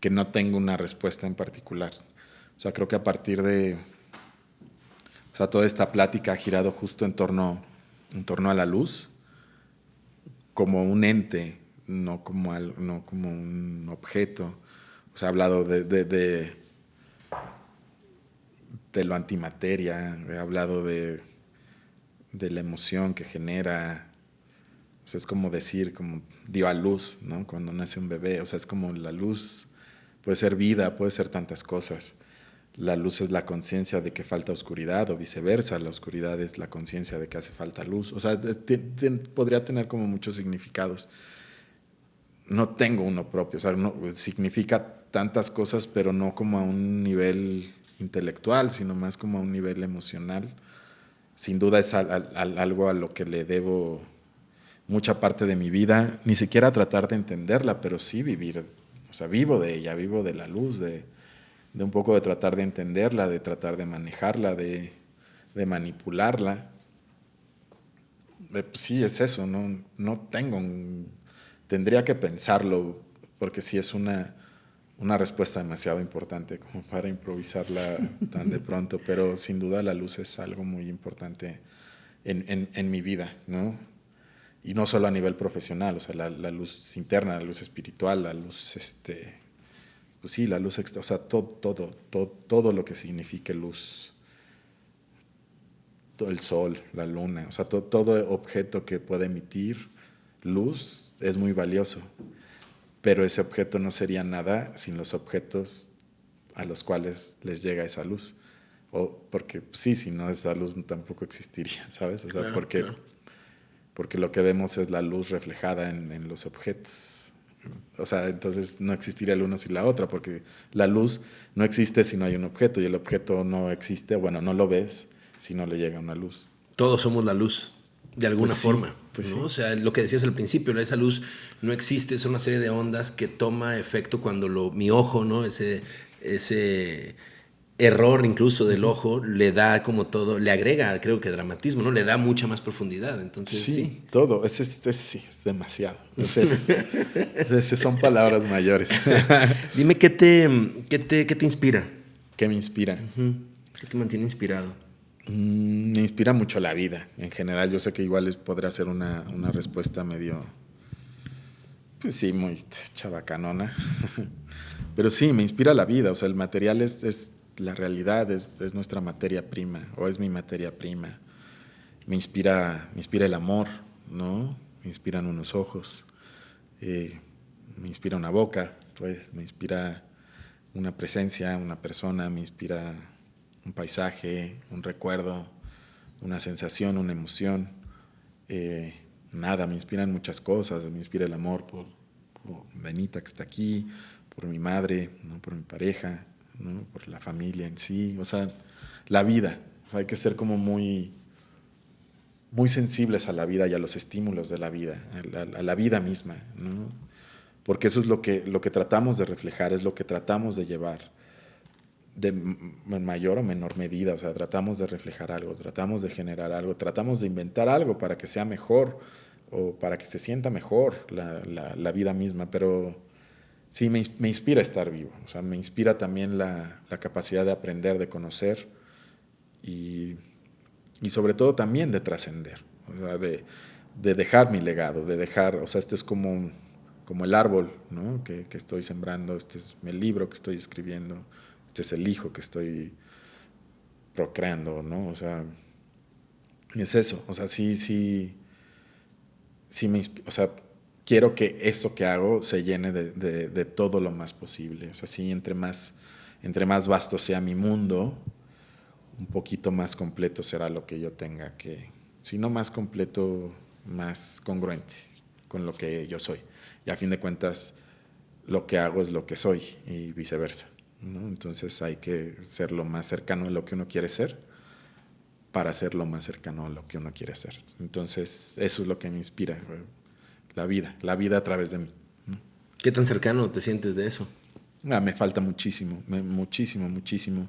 que no tengo una respuesta en particular. O sea, creo que a partir de... O sea, toda esta plática ha girado justo en torno, en torno a la luz como un ente, no como, al, no como un objeto. O sea, ha hablado de, de, de, de lo antimateria, he hablado de, de la emoción que genera. O sea, es como decir, como dio a luz, ¿no? Cuando nace un bebé. O sea, es como la luz puede ser vida, puede ser tantas cosas. La luz es la conciencia de que falta oscuridad o viceversa, la oscuridad es la conciencia de que hace falta luz. O sea, podría tener como muchos significados. No tengo uno propio, o sea, no, significa tantas cosas, pero no como a un nivel intelectual, sino más como a un nivel emocional. Sin duda es al, al, algo a lo que le debo mucha parte de mi vida, ni siquiera tratar de entenderla, pero sí vivir, o sea, vivo de ella, vivo de la luz, de, de un poco de tratar de entenderla, de tratar de manejarla, de, de manipularla. Eh, pues sí, es eso, no, no tengo, un, tendría que pensarlo, porque sí es una, una respuesta demasiado importante como para improvisarla tan de pronto, pero sin duda la luz es algo muy importante en, en, en mi vida, ¿no? Y no solo a nivel profesional, o sea, la, la luz interna, la luz espiritual, la luz este, pues sí, la luz extra, o sea, todo, todo, todo, todo lo que signifique luz, todo el sol, la luna, o sea, todo, todo objeto que pueda emitir luz es muy valioso, pero ese objeto no sería nada sin los objetos a los cuales les llega esa luz. O porque sí, si no esa luz tampoco existiría, ¿sabes? O sea, claro, porque, claro. Porque lo que vemos es la luz reflejada en, en los objetos o sea, entonces no existiría el uno sin la otra, porque la luz no existe si no hay un objeto y el objeto no existe, bueno, no lo ves si no le llega una luz. Todos somos la luz, de alguna pues forma. Sí, pues ¿no? sí. O sea, lo que decías al principio, esa luz no existe, es una serie de ondas que toma efecto cuando lo, mi ojo, ¿no? Ese, ese error incluso del ojo le da como todo, le agrega, creo que dramatismo, ¿no? Le da mucha más profundidad. Entonces, sí. sí. Todo, es, es, es, sí, es demasiado. Son palabras mayores. Dime, ¿qué te, qué te, qué te inspira? ¿Qué me inspira? Uh -huh. ¿Qué te mantiene inspirado? Mm, me inspira mucho la vida. En general, yo sé que igual podrá ser una, una respuesta medio, pues sí, muy chabacanona. Pero sí, me inspira la vida. O sea, el material es la realidad es, es, nuestra materia prima o es mi materia prima. Me inspira, me inspira el amor, ¿no? Me inspiran unos ojos, eh, me inspira una boca, pues, me inspira una presencia, una persona, me inspira un paisaje, un recuerdo, una sensación, una emoción. Eh, nada, me inspiran muchas cosas, me inspira el amor por, por Benita que está aquí, por mi madre, ¿no? por mi pareja, ¿no? por la familia en sí, o sea, la vida. O sea, hay que ser como muy, muy sensibles a la vida y a los estímulos de la vida, a la, a la vida misma, ¿no? porque eso es lo que, lo que tratamos de reflejar, es lo que tratamos de llevar de mayor o menor medida, o sea, tratamos de reflejar algo, tratamos de generar algo, tratamos de inventar algo para que sea mejor o para que se sienta mejor la, la, la vida misma, pero sí me, me, inspira estar vivo, o sea, me inspira también la, la capacidad de aprender, de conocer y, y sobre todo también de trascender, o sea, de, de, dejar mi legado, de dejar, o sea, este es como, como el árbol ¿no? que, que, estoy sembrando, este es el libro que estoy escribiendo, este es el hijo que estoy procreando, ¿no? O sea, es eso, o sea, sí, sí, sí me, o sea, quiero que eso que hago se llene de, de, todo lo más posible. O sea, sí, entre más, entre más vasto sea mi mundo, un poquito más completo será lo que yo tenga que, si no más completo, más congruente con lo que yo soy. Y a fin de cuentas, lo que hago es lo que soy y viceversa. Entonces hay que ser lo más cercano a lo que uno quiere ser para ser lo más cercano a lo que uno quiere ser. Entonces eso es lo que me inspira, la vida, la vida a través de mí. ¿Qué tan cercano te sientes de eso? Ah, me falta muchísimo, muchísimo, muchísimo.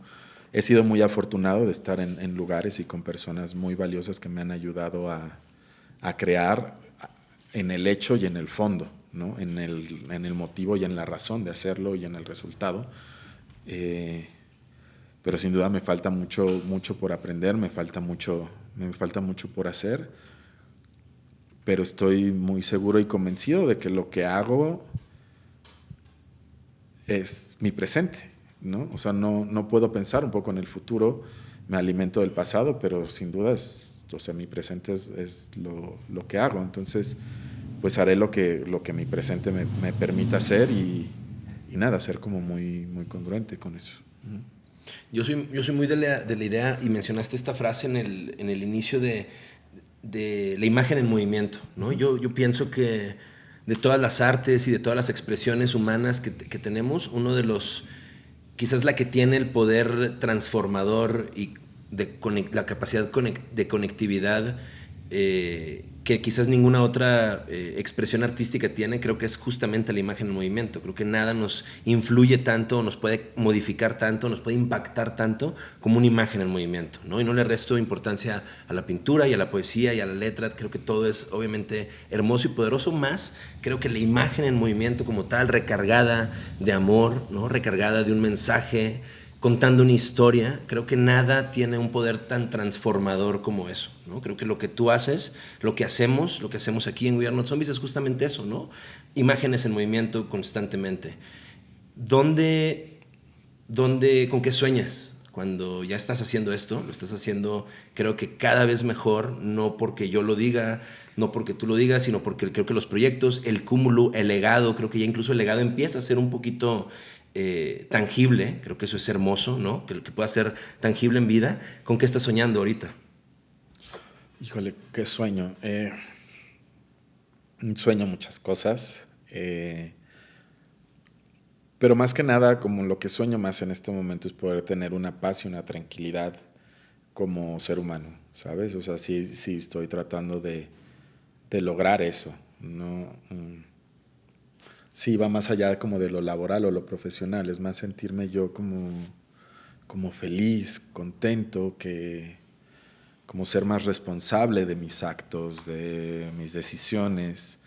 He sido muy afortunado de estar en, lugares y con personas muy valiosas que me han ayudado a, a crear en el hecho y en el fondo, ¿no? en, el, en el motivo y en la razón de hacerlo y en el resultado. Eh, pero sin duda me falta mucho, mucho por aprender, me falta mucho, me falta mucho por hacer, pero estoy muy seguro y convencido de que lo que hago es mi presente, ¿no? O sea, no, no puedo pensar un poco en el futuro, me alimento del pasado, pero sin duda es, o sea, mi presente es, es lo, lo, que hago, entonces pues haré lo que, lo que mi presente me, me permita hacer y, y nada, ser como muy, muy congruente con eso. Yo soy, yo soy muy de la, de la, idea, y mencionaste esta frase en el, en el inicio de, de, la imagen en movimiento. ¿no? Yo, yo pienso que de todas las artes y de todas las expresiones humanas que, que tenemos, uno de los, quizás la que tiene el poder transformador y de la capacidad de conectividad eh, que quizás ninguna otra eh, expresión artística tiene, creo que es justamente la imagen en movimiento. Creo que nada nos influye tanto, nos puede modificar tanto, nos puede impactar tanto como una imagen en movimiento. ¿no? Y no le resto importancia a la pintura y a la poesía y a la letra. Creo que todo es obviamente hermoso y poderoso, más creo que la imagen en movimiento como tal, recargada de amor, ¿no? recargada de un mensaje, contando una historia, creo que nada tiene un poder tan transformador como eso. ¿no? Creo que lo que tú haces, lo que hacemos, lo que hacemos aquí en We Are Zombies es justamente eso, ¿no? Imágenes en movimiento constantemente. ¿Dónde, dónde, con qué sueñas? Cuando ya estás haciendo esto, lo estás haciendo creo que cada vez mejor, no porque yo lo diga, no porque tú lo digas, sino porque creo que los proyectos, el cúmulo, el legado, creo que ya incluso el legado empieza a ser un poquito eh, tangible, creo que eso es hermoso, ¿no? Que, que pueda ser tangible en vida. ¿Con qué estás soñando ahorita? Híjole, qué sueño. Eh, sueño muchas cosas. Eh, pero más que nada, como lo que sueño más en este momento es poder tener una paz y una tranquilidad como ser humano, ¿sabes? O sea, sí, sí estoy tratando de, de lograr eso. No, mm, sí va más allá como de lo laboral o lo profesional, es más sentirme yo como, como feliz, contento, que como ser más responsable de mis actos, de mis decisiones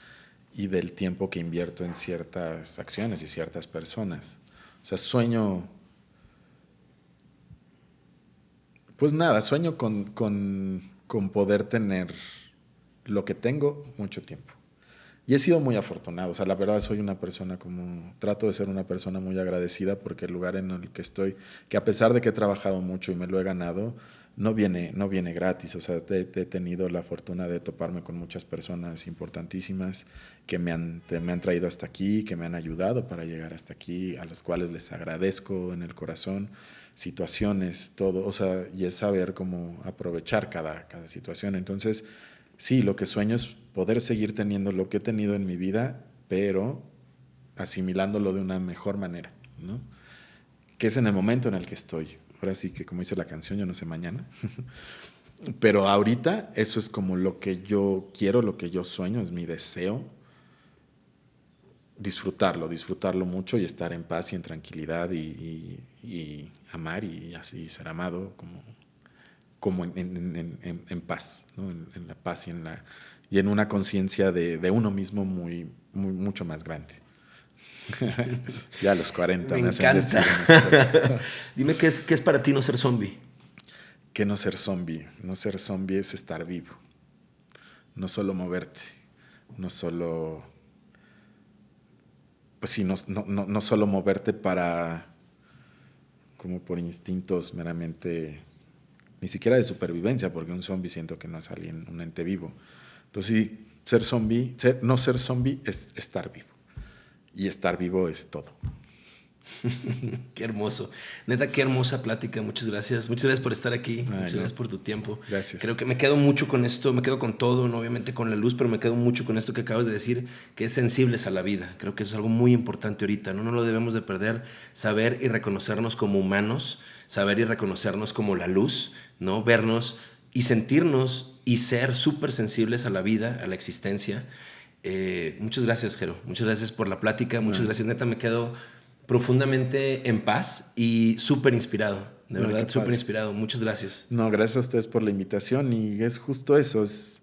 y del tiempo que invierto en ciertas acciones y ciertas personas. O sea, sueño, pues nada, sueño con, con, con poder tener lo que tengo mucho tiempo. Y he sido muy afortunado, o sea, la verdad soy una persona como, trato de ser una persona muy agradecida porque el lugar en el que estoy, que a pesar de que he trabajado mucho y me lo he ganado, no viene, no viene gratis, o sea, he, tenido la fortuna de toparme con muchas personas importantísimas que me han, me han traído hasta aquí, que me han ayudado para llegar hasta aquí, a las cuales les agradezco en el corazón, situaciones, todo, o sea, y es saber cómo aprovechar cada, cada situación. Entonces, sí, lo que sueño es poder seguir teniendo lo que he tenido en mi vida, pero asimilándolo de una mejor manera, ¿no? Que es en el momento en el que estoy. Ahora sí que, como dice la canción, yo no sé mañana. pero ahorita eso es como lo que yo quiero, lo que yo sueño, es mi deseo. Disfrutarlo, disfrutarlo mucho y estar en paz y en tranquilidad y, amar y así ser amado como, como en, paz, en, la paz y en la y en una conciencia de, uno mismo muy, muy, mucho más grande. ya a los 40 me, encanta. Dime ¿qué es, qué es para ti no ser zombie. ¿Qué no ser zombie? No ser zombie es estar vivo. No solo moverte, no solo pues sí, no, no, no, solo moverte para, como por instintos meramente, ni siquiera de supervivencia, porque un zombie siento que no es alguien, un ente vivo, entonces sí, ser zombie, no ser zombie es estar vivo. Y estar vivo es todo. qué hermoso. Neta, qué hermosa plática. Muchas gracias. Muchas gracias por estar aquí. Muchas gracias por tu tiempo. Gracias. Creo que me quedo mucho con esto, me quedo con todo, ¿no? obviamente con la luz, pero me quedo mucho con esto que acabas de decir, que es sensibles a la vida. Creo que eso es algo muy importante ahorita, ¿no? No lo debemos de perder. Saber y reconocernos como humanos, saber y reconocernos como la luz, ¿no? Vernos y sentirnos y ser súper sensibles a la vida, a la existencia. Eh, muchas gracias, Jero. Muchas gracias por la plática. Muchas gracias. Neta, me quedo profundamente en paz y súper inspirado. De verdad, súper inspirado. Muchas gracias. No, gracias a ustedes por la invitación y es justo eso, es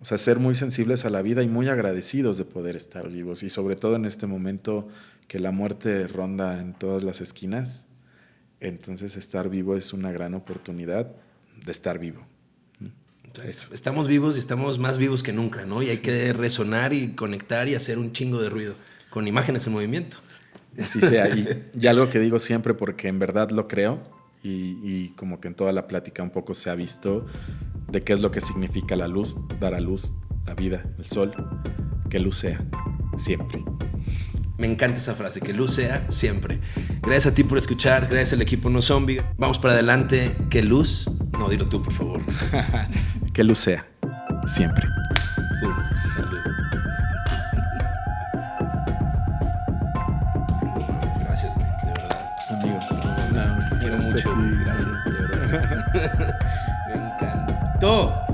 o sea, ser muy sensibles a la vida y muy agradecidos de poder estar vivos y sobre todo en este momento que la muerte ronda en todas las esquinas. Entonces estar vivo es una gran oportunidad de estar vivo. Estamos vivos y estamos más vivos que nunca, ¿no? Y hay que resonar y conectar y hacer un chingo de ruido con imágenes en movimiento. Así sea. Y, algo que digo siempre porque en verdad lo creo y, como que en toda la plática un poco se ha visto de qué es lo que significa la luz, dar a luz, la vida, el sol, que luz sea, siempre. Me encanta esa frase, que luz sea siempre. Gracias a ti por escuchar, gracias al equipo No Zombie. Vamos para adelante, que luz, no, dilo tú por favor. que luz sea, siempre. mucho. Gracias, de verdad. Me encantó.